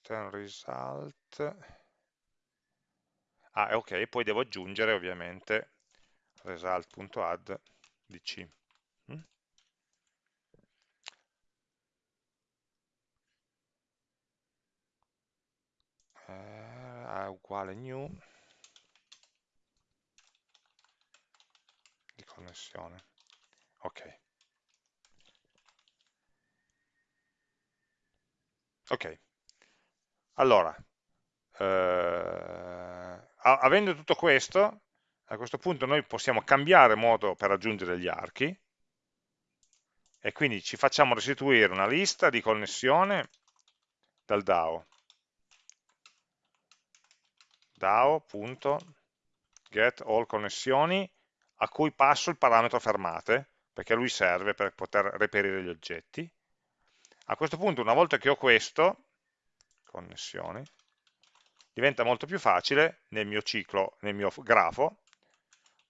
return result ah ok poi devo aggiungere ovviamente result.add di C. Eh, uguale new di connessione. Ok. Ok. Allora eh, avendo tutto questo a questo punto noi possiamo cambiare modo per aggiungere gli archi. E quindi ci facciamo restituire una lista di connessione dal DAO. DAO.get all connessioni a cui passo il parametro fermate perché lui serve per poter reperire gli oggetti. A questo punto una volta che ho questo connessioni diventa molto più facile nel mio ciclo, nel mio grafo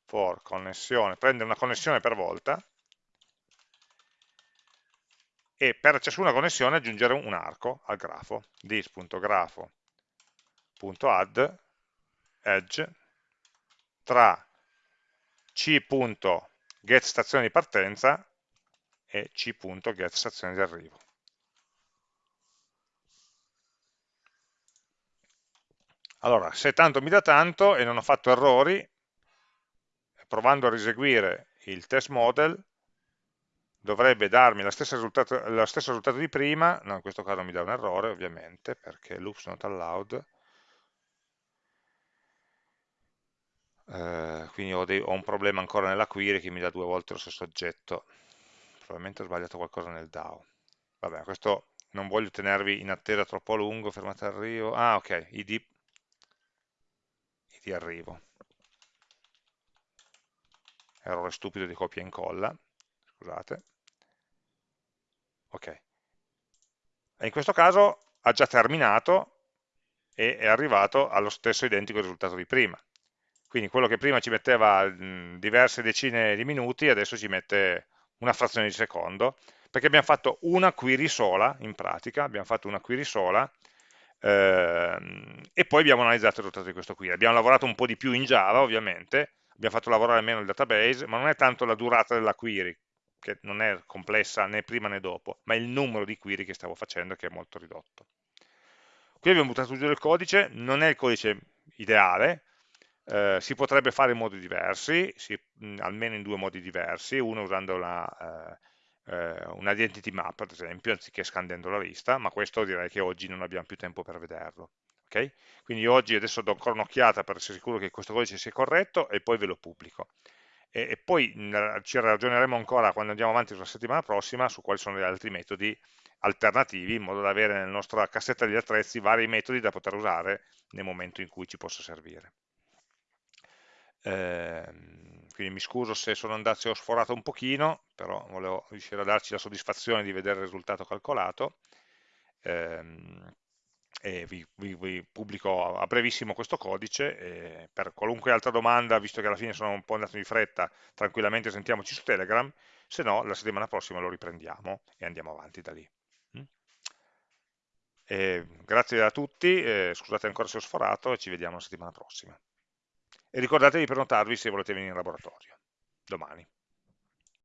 for connessione, prendere una connessione per volta e per ciascuna connessione aggiungere un arco al grafo, this.grafo.add edge tra c.getStazione di partenza e c.getStazione di arrivo. Allora, se tanto mi dà tanto e non ho fatto errori, provando a riseguire il test model, dovrebbe darmi lo stesso risultato, lo stesso risultato di prima, no, in questo caso mi dà un errore ovviamente, perché loops not allowed, eh, quindi ho, dei, ho, un problema ancora nella query che mi dà due volte lo stesso oggetto, probabilmente ho sbagliato qualcosa nel DAO. Vabbè, questo non voglio tenervi in attesa troppo a lungo, fermate arrivo, ah ok, id, id arrivo, errore stupido di copia e incolla, scusate, ok, e in questo caso ha già terminato e è arrivato allo stesso identico risultato di prima, quindi quello che prima ci metteva diverse decine di minuti, adesso ci mette una frazione di secondo, perché abbiamo fatto una query sola, in pratica, abbiamo fatto una query sola, e poi abbiamo analizzato il risultato di questo query. Abbiamo lavorato un po' di più in Java, ovviamente, abbiamo fatto lavorare meno il database, ma non è tanto la durata della query, che non è complessa né prima né dopo, ma il numero di query che stavo facendo che è molto ridotto. Qui abbiamo buttato giù il codice, non è il codice ideale, eh, si potrebbe fare in modi diversi, si, almeno in due modi diversi, uno usando una, eh, eh, un identity map ad esempio, anziché scandendo la lista, ma questo direi che oggi non abbiamo più tempo per vederlo. Okay? Quindi oggi adesso do ancora un'occhiata per essere sicuro che questo codice sia corretto e poi ve lo pubblico. E, e poi mh, ci ragioneremo ancora quando andiamo avanti sulla settimana prossima su quali sono gli altri metodi alternativi in modo da avere nella nostra cassetta degli attrezzi vari metodi da poter usare nel momento in cui ci possa servire. Ehm, quindi mi scuso se sono andato, se ho sforato un pochino, però volevo riuscire a darci la soddisfazione di vedere il risultato calcolato. Ehm, e vi, vi, vi, pubblico a brevissimo questo codice per qualunque altra domanda, visto che alla fine sono un po' andato di fretta, tranquillamente sentiamoci su Telegram, se no la settimana prossima lo riprendiamo e andiamo avanti da lì. Mm? E grazie a tutti, scusate ancora se ho sforato e ci vediamo la settimana prossima. E ricordatevi di prenotarvi se volete venire in laboratorio, domani.